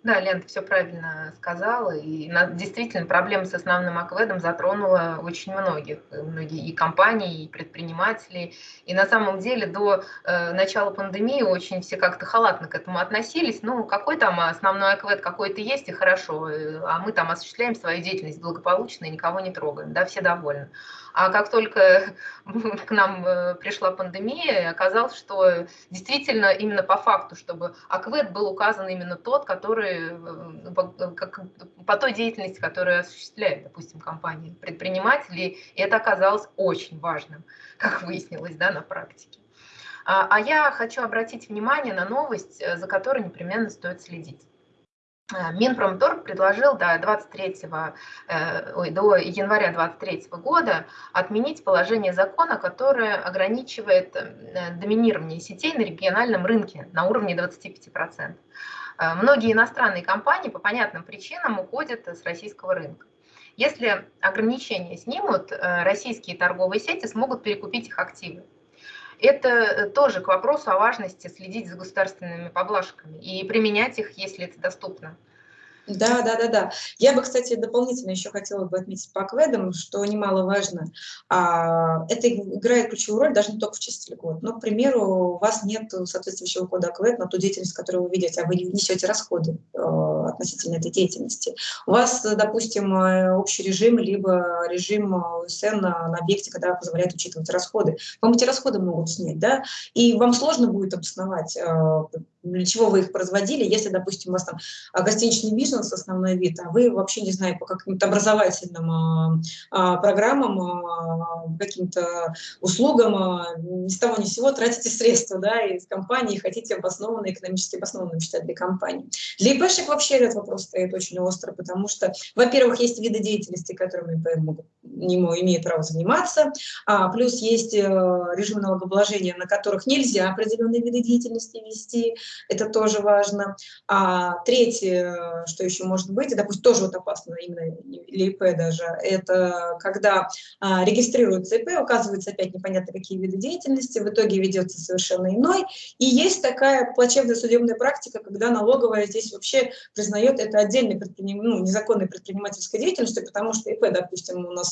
Да, Лен, ты все правильно сказала. И действительно проблема с основным акведом затронула очень многих. Многие и компании, и предприниматели. И на самом деле до э, начала пандемии очень все как-то халатно к этому относились. Ну, какой там основной аквед, какой-то есть, и хорошо. Э, а мы там осуществляем свою деятельность благополучно и никого не трогаем. Да, все довольны. А как только к нам э, пришла пандемия, оказалось, что действительно именно по факту, чтобы АКВЭД был указан именно тот, который э, по, по той деятельности, которую осуществляет, допустим, компания предпринимателей, и это оказалось очень важным, как выяснилось да, на практике. А, а я хочу обратить внимание на новость, э, за которой непременно стоит следить. Э, Минпромторг предложил до, 23, э, ой, до января 2023 года отменить положение закона, которое ограничивает э, доминирование сетей на региональном рынке на уровне 25%. Многие иностранные компании по понятным причинам уходят с российского рынка. Если ограничения снимут, российские торговые сети смогут перекупить их активы это тоже к вопросу о важности следить за государственными поблажками и применять их, если это доступно. Да, да, да, да. Я бы, кстати, дополнительно еще хотела бы отметить по кведам, что немаловажно. А, это играет ключевую роль даже не только в части льгот. Но, к примеру, у вас нет соответствующего кода АКВЭД на ту деятельность, которую вы ведете, а вы несете расходы э, относительно этой деятельности. У вас, допустим, э, общий режим, либо режим УСН на, на объекте, когда позволяет учитывать расходы. Вам эти расходы могут снять, да, и вам сложно будет обосновать, э, для чего вы их производили, если, допустим, у вас там гостиничный бизнес, основной вид, а вы вообще не знаю, по каким-то образовательным а, а, программам, а, каким-то услугам, а, ни с того ни с сего тратите средства да, из компании, хотите обоснованно, экономически обоснованно считать для компании. Для ИПшек вообще этот вопрос стоит очень остро, потому что, во-первых, есть виды деятельности, которыми ИП могут, не имеет право заниматься, а, плюс есть э, режимы налогообложения, на которых нельзя определенные виды деятельности вести, это тоже важно. А, третье, что еще может быть, допустим, тоже вот опасно именно для ИП даже, это когда а, регистрируется ИП, указывается опять непонятно какие виды деятельности, в итоге ведется совершенно иной. И есть такая плачевная судебная практика, когда налоговая здесь вообще признает это отдельной предприним... ну, незаконной предпринимательской деятельностью, потому что ИП, допустим, у нас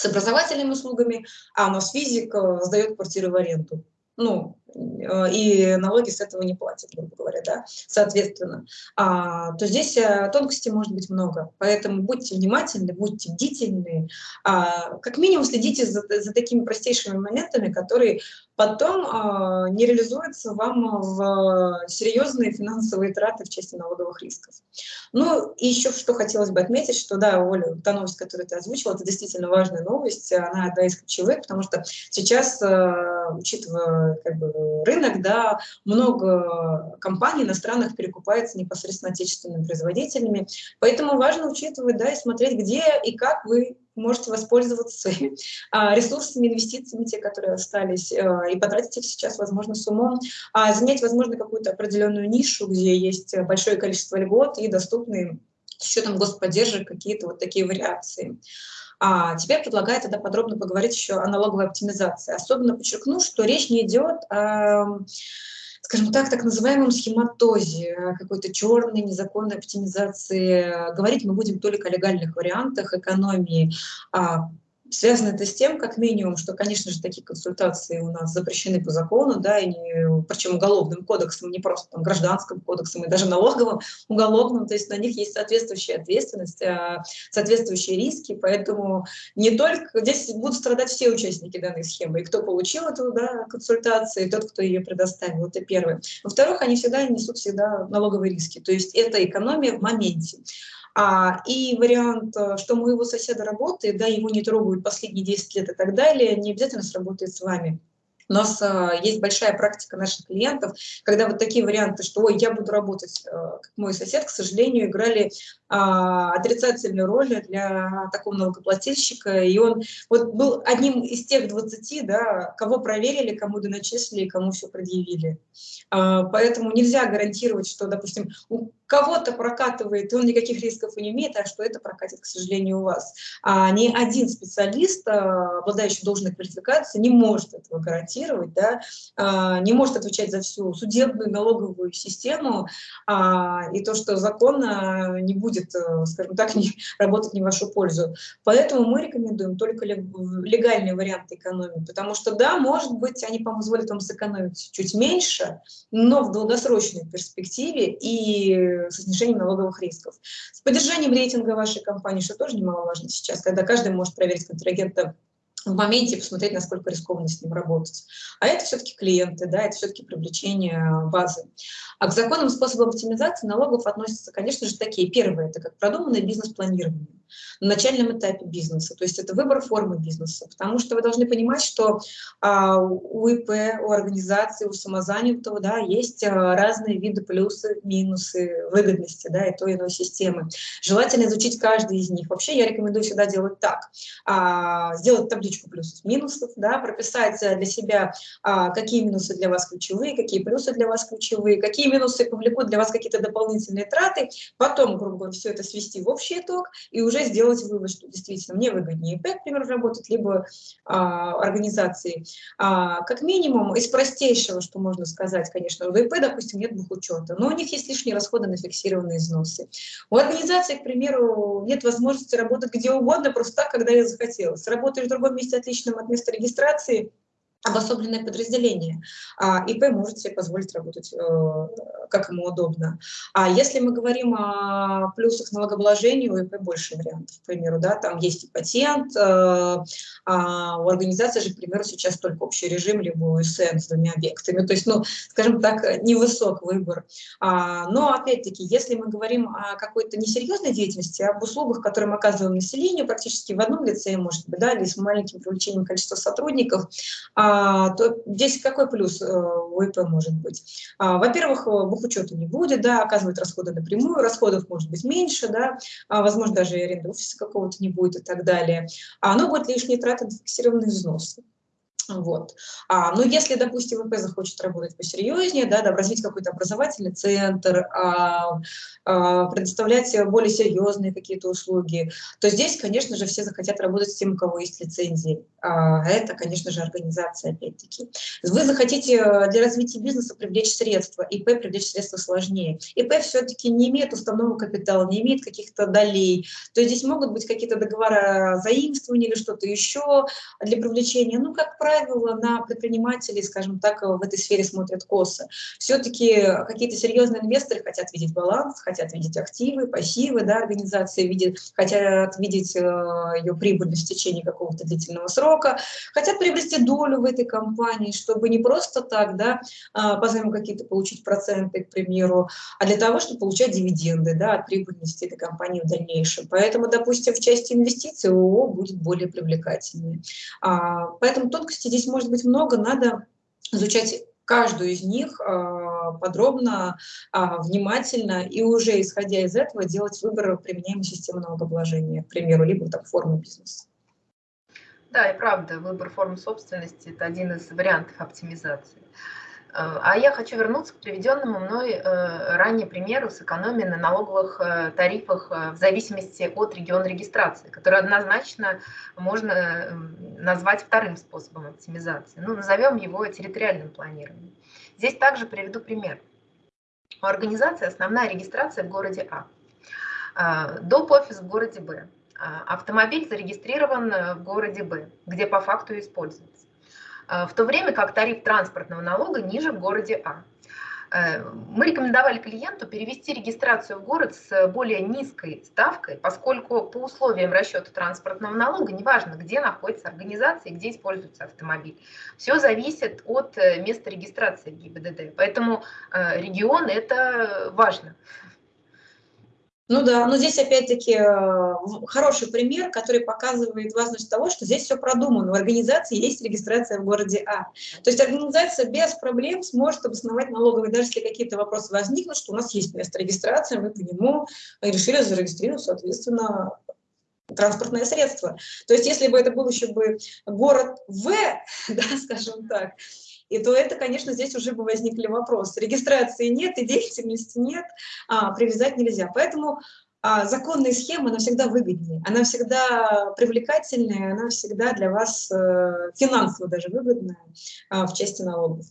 с образовательными услугами, а у нас физик э, сдает квартиры в аренду ну, э, и налоги с этого не платят, грубо говоря, да, соответственно, а, то здесь э, тонкостей может быть много. Поэтому будьте внимательны, будьте бдительны, а, как минимум следите за, за такими простейшими моментами, которые потом а, не реализуются вам в серьезные финансовые траты в части налоговых рисков. Ну, и еще что хотелось бы отметить, что да, Оля, та новость, которую ты озвучила, это действительно важная новость, она одна из ключевых, потому что сейчас, э, учитывая как бы, рынок, да, много компаний иностранных перекупается непосредственно отечественными производителями, поэтому важно учитывать, да, и смотреть, где и как вы можете воспользоваться а, ресурсами, инвестициями, те, которые остались, а, и потратить их сейчас, возможно, с умом, а занять, возможно, какую-то определенную нишу, где есть большое количество льгот и доступные с учетом господдержек какие-то вот такие вариации. А теперь предлагаю тогда подробно поговорить еще о налоговой оптимизации. Особенно подчеркну, что речь не идет о скажем так, так называемом схематозе, какой-то черной незаконной оптимизации. Говорить мы будем только о легальных вариантах экономии, а Связано это с тем, как минимум, что, конечно же, такие консультации у нас запрещены по закону, да, и не, причем уголовным кодексом, не просто там, гражданским кодексом, и даже налоговым, уголовным, то есть на них есть соответствующая ответственность, а, соответствующие риски, поэтому не только, здесь будут страдать все участники данной схемы, и кто получил эту да, консультацию, и тот, кто ее предоставил, это первое. Во-вторых, они всегда несут всегда налоговые риски, то есть это экономия в моменте. А, и вариант, э, что моего соседа работает, да, его не трогают последние 10 лет и так далее, не обязательно сработает с вами. У нас а, есть большая практика наших клиентов, когда вот такие варианты, что «Ой, я буду работать, а, как мой сосед», к сожалению, играли отрицательную роль для такого налогоплательщика. И он вот был одним из тех 20, да, кого проверили, кому доначислили, кому все предъявили. А, поэтому нельзя гарантировать, что, допустим, у кого-то прокатывает, и он никаких рисков не имеет, а что это прокатит, к сожалению, у вас. А ни один специалист, а, обладающий должной квалификацией, не может этого гарантировать, да, а, не может отвечать за всю судебную налоговую систему, и то, что закон не будет, э, скажем так, не, работать не в вашу пользу. Поэтому мы рекомендуем только легальные варианты экономии, потому что, да, может быть, они позволят вам сэкономить чуть меньше, но в долгосрочной перспективе и со снижением налоговых рисков. С поддержанием рейтинга вашей компании, что тоже немаловажно сейчас, когда каждый может проверить контрагента в моменте посмотреть, насколько рискованно с ним работать. А это все-таки клиенты, да, это все-таки привлечение базы. А к законным способам оптимизации налогов относятся, конечно же, такие. Первое – это как продуманное бизнес-планирование на начальном этапе бизнеса, то есть это выбор формы бизнеса, потому что вы должны понимать, что а, у ИП, у организации, у самозанятого да, есть а, разные виды плюсы, минусы, выгодности да, и той иной системы. Желательно изучить каждый из них. Вообще я рекомендую всегда делать так. А, сделать табличку плюсов, минусов, да, прописать для себя, а, какие минусы для вас ключевые, какие плюсы для вас ключевые, какие минусы повлекут для вас какие-то дополнительные траты, потом, грубо говоря, все это свести в общий итог и уже сделать вывод, что действительно мне выгоднее ИП, к примеру, работать, либо а, организации. А, как минимум, из простейшего, что можно сказать, конечно, у ИП, допустим, нет бухучета, но у них есть лишние расходы на фиксированные взносы. У организации, к примеру, нет возможности работать где угодно, просто так, когда я захотела. Работаешь в другом месте отличном от места регистрации – обособленное подразделение. А ИП может себе позволить работать, э, как ему удобно. А если мы говорим о плюсах налогообложения, у ИП больше вариантов, к примеру, да, там есть и патент, э, а у организации же, к примеру, сейчас только общий режим, либо УСН с двумя объектами, то есть, ну, скажем так, невысок выбор. А, но, опять-таки, если мы говорим о какой-то несерьезной деятельности, об услугах, которые мы оказываем населению практически в одном лице, может быть, да, или с маленьким привлечением количества сотрудников, а, то здесь какой плюс э, у ИП может быть? А, во-первых, э, бухучета не будет, да, оказывать расходы напрямую, расходов может быть меньше, да, а, возможно, даже и аренды офиса какого-то не будет и так далее. А оно будет лишние траты на фиксированные взносы. Вот. А, ну, если, допустим, ВП захочет работать посерьезнее, да, да, развить какой-то образовательный центр, а, а, предоставлять более серьезные какие-то услуги, то здесь, конечно же, все захотят работать с тем, у кого есть лицензии. А, это, конечно же, организация, опять-таки. Вы захотите э, для развития бизнеса привлечь средства, ИП привлечь средства сложнее. ИП все-таки не имеет уставного капитала, не имеет каких-то долей. То есть здесь могут быть какие-то договора заимствования или что-то еще для привлечения. Ну, как правило, правило, на предпринимателей, скажем так, в этой сфере смотрят косо. Все-таки какие-то серьезные инвесторы хотят видеть баланс, хотят видеть активы, пассивы да, организации, видят, хотят видеть э, ее прибыльность в течение какого-то длительного срока, хотят приобрести долю в этой компании, чтобы не просто так, да, э, по какие-то получить проценты, к примеру, а для того, чтобы получать дивиденды да, от прибыльности этой компании в дальнейшем. Поэтому, допустим, в части инвестиций ООО будет более привлекательной. А, поэтому тонкости здесь может быть много, надо изучать каждую из них а, подробно, а, внимательно, и уже исходя из этого делать выбор применяемой системы налогообложения, к примеру, либо там формы бизнеса. Да, и правда, выбор формы собственности – это один из вариантов оптимизации. Э, а я хочу вернуться к приведенному мной э, ранее примеру с экономией на налоговых э, тарифах в зависимости от региона регистрации, который однозначно можно назвать вторым способом оптимизации. Ну, назовем его территориальным планированием. Здесь также приведу пример. У организации основная регистрация в городе А. Доп. офис в городе Б. Автомобиль зарегистрирован в городе Б, где по факту используется. Э, в то время как тариф транспортного налога ниже в городе А. Э, мы рекомендовали клиенту перевести регистрацию в город с более низкой ставкой, поскольку по условиям расчета транспортного налога, неважно, где находится организация и где используется автомобиль, все зависит от э, места регистрации ГИБДД. Поэтому регион – это важно. Ну да, но здесь опять-таки э, хороший пример, который показывает важность того, что здесь все продумано. У организации есть регистрация в городе А. То есть организация без проблем сможет обосновать налоговые, даже если какие-то вопросы возникнут, что у нас есть место регистрации, мы по нему решили зарегистрировать, соответственно, транспортное средство. То есть если бы это был еще бы город В, да, скажем так, и то это, конечно, здесь уже бы возникли вопросы. Регистрации нет и деятельности нет, а, привязать нельзя. Поэтому а, законная схема, она всегда выгоднее, она всегда привлекательнее, она всегда для вас э, финансово даже выгодная а, в части налогов.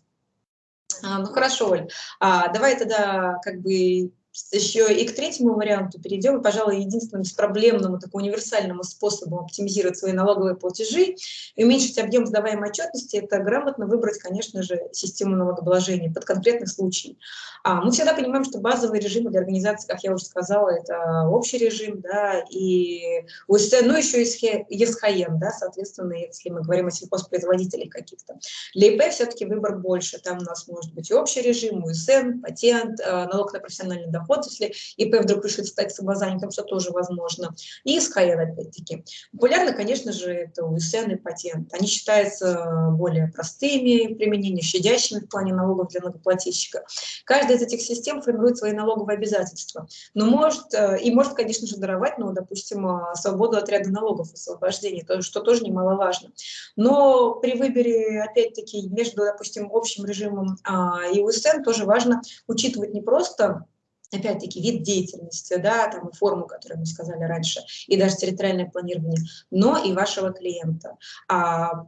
А, ну хорошо, Оль, а, давай тогда как бы еще и к третьему варианту перейдем, и, пожалуй, единственному беспроблемному, такому универсальному способу оптимизировать свои налоговые платежи и уменьшить объем сдаваемой отчетности, это грамотно выбрать, конечно же, систему налогообложения под конкретный случай. А, мы всегда понимаем, что базовый режим для организации, как я уже сказала, это общий режим, да, и УСН, ну еще и ЕСХМ, да, соответственно, если мы говорим о сельхозпроизводителях каких-то. Для ИП все-таки выбор больше, там у нас может быть и общий режим, УСН, патент, э, налог на профессиональный доход, доход, если ИП вдруг решит стать самозанятым, что тоже возможно. И СХН, опять-таки. Популярно, конечно же, это УСН и патент. Они считаются более простыми применения, щадящими в плане налогов для налогоплательщика. Каждая из этих систем формирует свои налоговые обязательства. Но может, э, и может, конечно же, даровать, ну, допустим, э, свободу от ряда налогов, освобождения, что тоже немаловажно. Но при выборе, опять-таки, между, допустим, общим режимом а, и УСН тоже важно учитывать не просто опять-таки, вид деятельности, да, там и форму, которую мы сказали раньше, и даже территориальное планирование, но и вашего клиента. А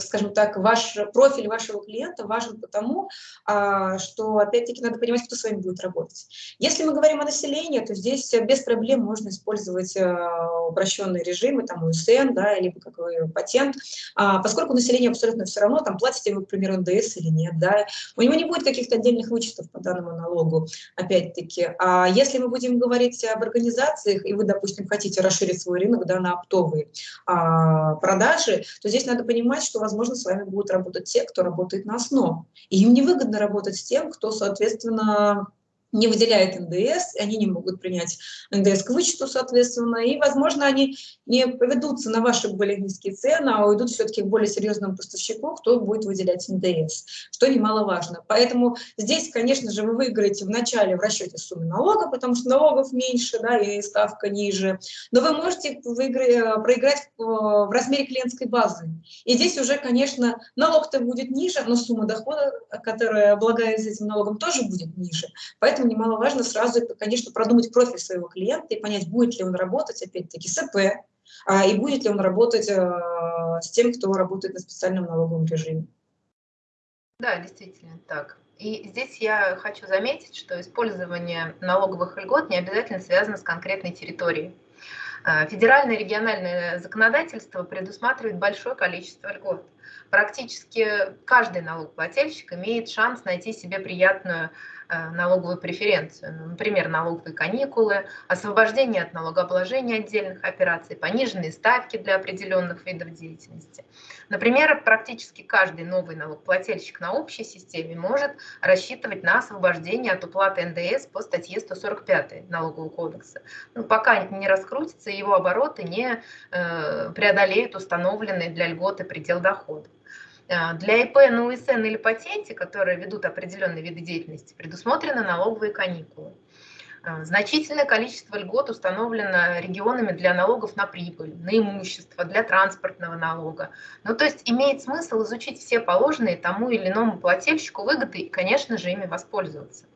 скажем так, ваш профиль вашего клиента важен потому, а, что, опять-таки, надо понимать, кто с вами будет работать. Если мы говорим о населении, то здесь без проблем можно использовать а, упрощенные режимы, там, УСН, да, либо как вы, патент, а, поскольку население абсолютно все равно, там, платите вы, к примеру, НДС или нет, да, у него не будет каких-то отдельных вычетов по данному налогу, опять-таки. А если мы будем говорить об организациях, и вы, допустим, хотите расширить свой рынок, да, на оптовые продажи, то здесь надо понимать, понимать, что, возможно, с вами будут работать те, кто работает на основу. И им невыгодно работать с тем, кто, соответственно, не выделяет НДС, они не могут принять НДС к вычету, соответственно, и, возможно, они не поведутся на ваши более низкие цены, а уйдут все-таки к более серьезному поставщику, кто будет выделять НДС, что немаловажно. Поэтому здесь, конечно же, вы выиграете в начале в расчете суммы налога, потому что налогов меньше, да, и ставка ниже, но вы можете выиграть, проиграть в размере клиентской базы. И здесь уже, конечно, налог-то будет ниже, но сумма дохода, которая облагается этим налогом, тоже будет ниже. Поэтому поэтому немаловажно сразу, конечно, продумать профиль своего клиента и понять, будет ли он работать, опять-таки, с ИП, а, и будет ли он работать а, с тем, кто работает на специальном налоговом режиме. Да, действительно так. И здесь я хочу заметить, что использование налоговых льгот не обязательно связано с конкретной территорией. А, федеральное и региональное законодательство предусматривает большое количество льгот. Практически каждый налогоплательщик имеет шанс найти себе приятную Э, налоговую преференцию, ну, например, налоговые каникулы, освобождение от налогообложения отдельных операций, пониженные ставки для определенных видов деятельности. Например, практически каждый новый налогоплательщик на общей системе может рассчитывать на освобождение от уплаты НДС по статье 145 Налогового кодекса, ну, пока не раскрутится, его обороты не э, преодолеют установленный для льготы предел дохода. А, для ИП на УСН или патенте, которые ведут определенные виды деятельности, предусмотрены налоговые каникулы. А, значительное количество льгот установлено регионами для налогов на прибыль, на имущество, для транспортного налога. Ну, то есть имеет смысл изучить все положенные тому или иному плательщику выгоды и, конечно же, ими воспользоваться.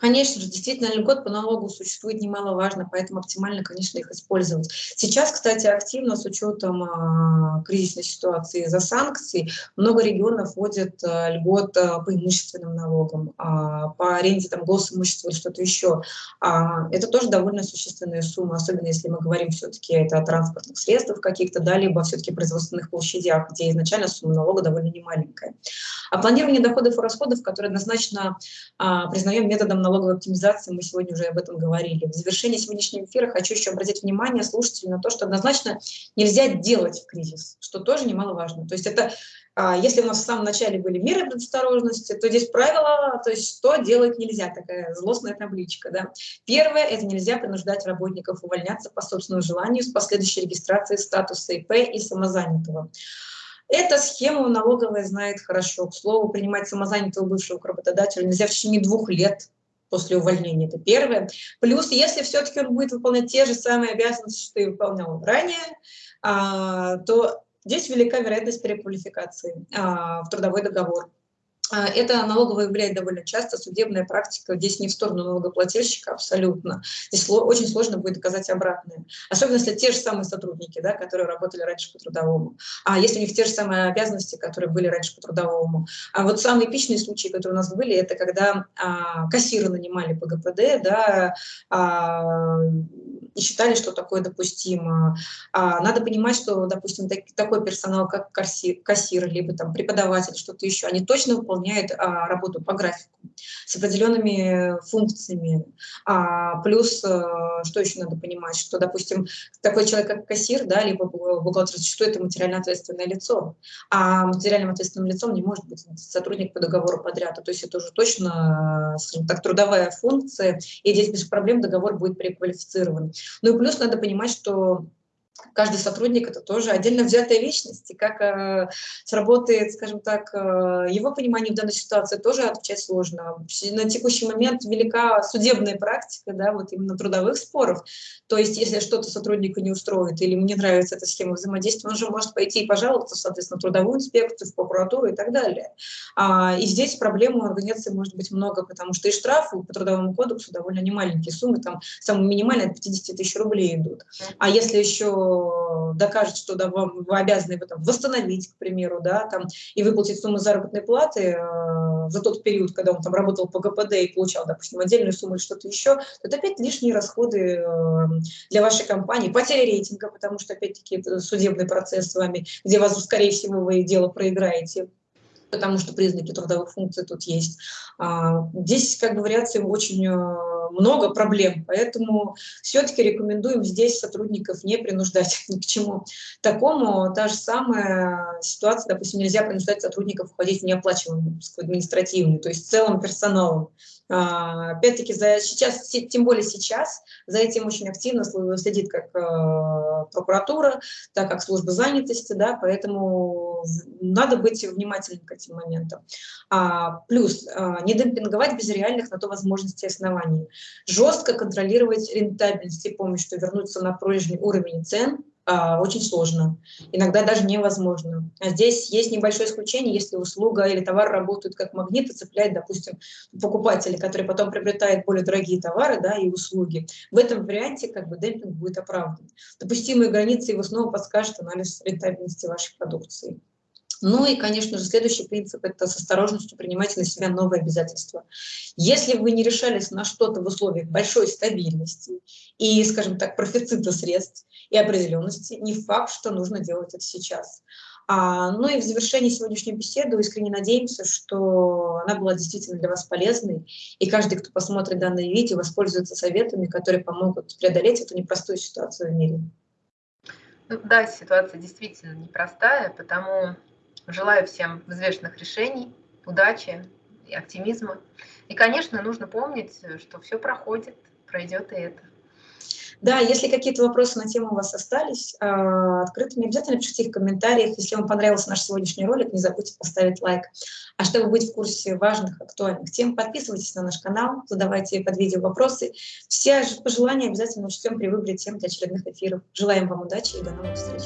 Конечно же, действительно, льгот по налогу существует немаловажно, поэтому оптимально, конечно, их использовать. Сейчас, кстати, активно с учетом а, кризисной ситуации за санкции много регионов вводят а, льгот а, по имущественным налогам, а, по аренде там, госимущества или что-то еще. А, это тоже довольно существенная сумма, особенно если мы говорим все-таки это о транспортных средствах каких-то, да, либо все-таки производственных площадях, где изначально сумма налога довольно немаленькая. А планирование доходов и расходов, которое однозначно а, признаем методом налоговой оптимизации, мы сегодня уже об этом говорили. В завершении сегодняшнего эфира хочу еще обратить внимание слушателей на то, что однозначно нельзя делать в кризис, что тоже немаловажно. То есть это А, если у нас в самом начале были меры предосторожности, то здесь правило, то есть что делать нельзя, такая злостная табличка. Да. Первое – это нельзя принуждать работников увольняться по собственному желанию с последующей регистрацией статуса ИП и самозанятого. Эта схему налоговая знает хорошо. К слову, принимать самозанятого бывшего работодателя нельзя в течение двух лет после увольнения. Это первое. Плюс, если все-таки он будет выполнять те же самые обязанности, что и выполнял ранее, а, то здесь велика вероятность переквалификации а, в трудовой договор. А, это налоговая выявляет довольно часто, судебная практика здесь не в сторону налогоплательщика абсолютно. Здесь очень сложно будет доказать обратное. Особенно если те же самые сотрудники, да, которые работали раньше по трудовому. А если у них те же самые обязанности, которые были раньше по трудовому. А вот самые эпичные случаи, которые у нас были, это когда а, кассиры нанимали по ГПД, да, а, и считали, что такое допустимо. А, надо понимать, что, допустим, так, такой персонал, как кассир, кассир либо там преподаватель, что-то еще, они точно выполняют а, работу по графику с определенными функциями. А, плюс, а, что еще надо понимать, что, допустим, такой человек, как кассир, да, либо бухгалтер, что это материально ответственное лицо, а материальным ответственным лицом не может быть сотрудник по договору подряда. То есть это уже точно, скажем так, трудовая функция, и здесь без проблем договор будет переквалифицирован. Ну и плюс надо понимать, что каждый сотрудник это тоже отдельно взятая личность, и как э, сработает, скажем так, э, его понимание в данной ситуации тоже отвечать сложно. На текущий момент велика судебная практика, да, вот именно трудовых споров, то есть если что-то сотруднику не устроит или ему не нравится эта схема взаимодействия, он же может пойти и пожаловаться, соответственно, в трудовую инспекцию, в прокуратуру и так далее. А, и здесь проблем у организации может быть много, потому что и штрафы по трудовому кодексу довольно немаленькие суммы, там самые минимальные от 50 тысяч рублей идут. А если еще докажет, что да, вам, вы обязаны его там, восстановить, к примеру, да, там, и выплатить сумму заработной платы э, за тот период, когда он там работал по ГПД и получал, допустим, отдельную сумму или что-то еще, то это опять лишние расходы э, для вашей компании, потеря рейтинга, потому что, опять-таки, это судебный процесс с вами, где вас, скорее всего, вы дело проиграете потому что признаки трудовых функций тут есть. А, здесь как бы вариаций очень э, много проблем, поэтому все-таки рекомендуем здесь сотрудников не принуждать ни к чему такому. Та же самая ситуация, допустим, нельзя принуждать сотрудников уходить в неоплачиваемую административную, то есть целым персоналом. А, опять-таки, сейчас, тем более сейчас, за этим очень активно следит как э, прокуратура, так как служба занятости, да, поэтому надо быть внимательным к этим моментам. А, плюс, а, не демпинговать без реальных на то возможностей и оснований. Жестко контролировать рентабельность и помощь, что вернуться на прежний уровень цен – а, очень сложно, иногда даже невозможно. А здесь есть небольшое исключение, если услуга или товар работают как магнит и цепляет, допустим, покупателя, который потом приобретает более дорогие товары да, и услуги. В этом варианте как бы демпинг будет оправдан. Допустимые границы его снова подскажет анализ рентабельности вашей продукции. Ну и, конечно же, следующий принцип – это с осторожностью принимать на себя новые обязательства. Если вы не решались на что-то в условиях большой стабильности и, скажем так, профицита средств и определенности, не факт, что нужно делать это сейчас. А, ну и в завершении сегодняшней беседы искренне надеемся, что она была действительно для вас полезной, и каждый, кто посмотрит данное видео, воспользуется советами, которые помогут преодолеть эту непростую ситуацию в мире. Да, ситуация действительно непростая, потому Желаю всем взвешенных решений, удачи и оптимизма. И, конечно, нужно помнить, что все проходит, пройдет и это. Да, если какие-то вопросы на тему у вас остались, а, открытыми, обязательно пишите их в комментариях. Если вам понравился наш сегодняшний ролик, не забудьте поставить лайк. А чтобы быть в курсе важных, актуальных тем, подписывайтесь на наш канал, задавайте под видео вопросы. Все пожелания обязательно учтем при выборе тем для очередных эфиров. Желаем вам удачи и до новых встреч.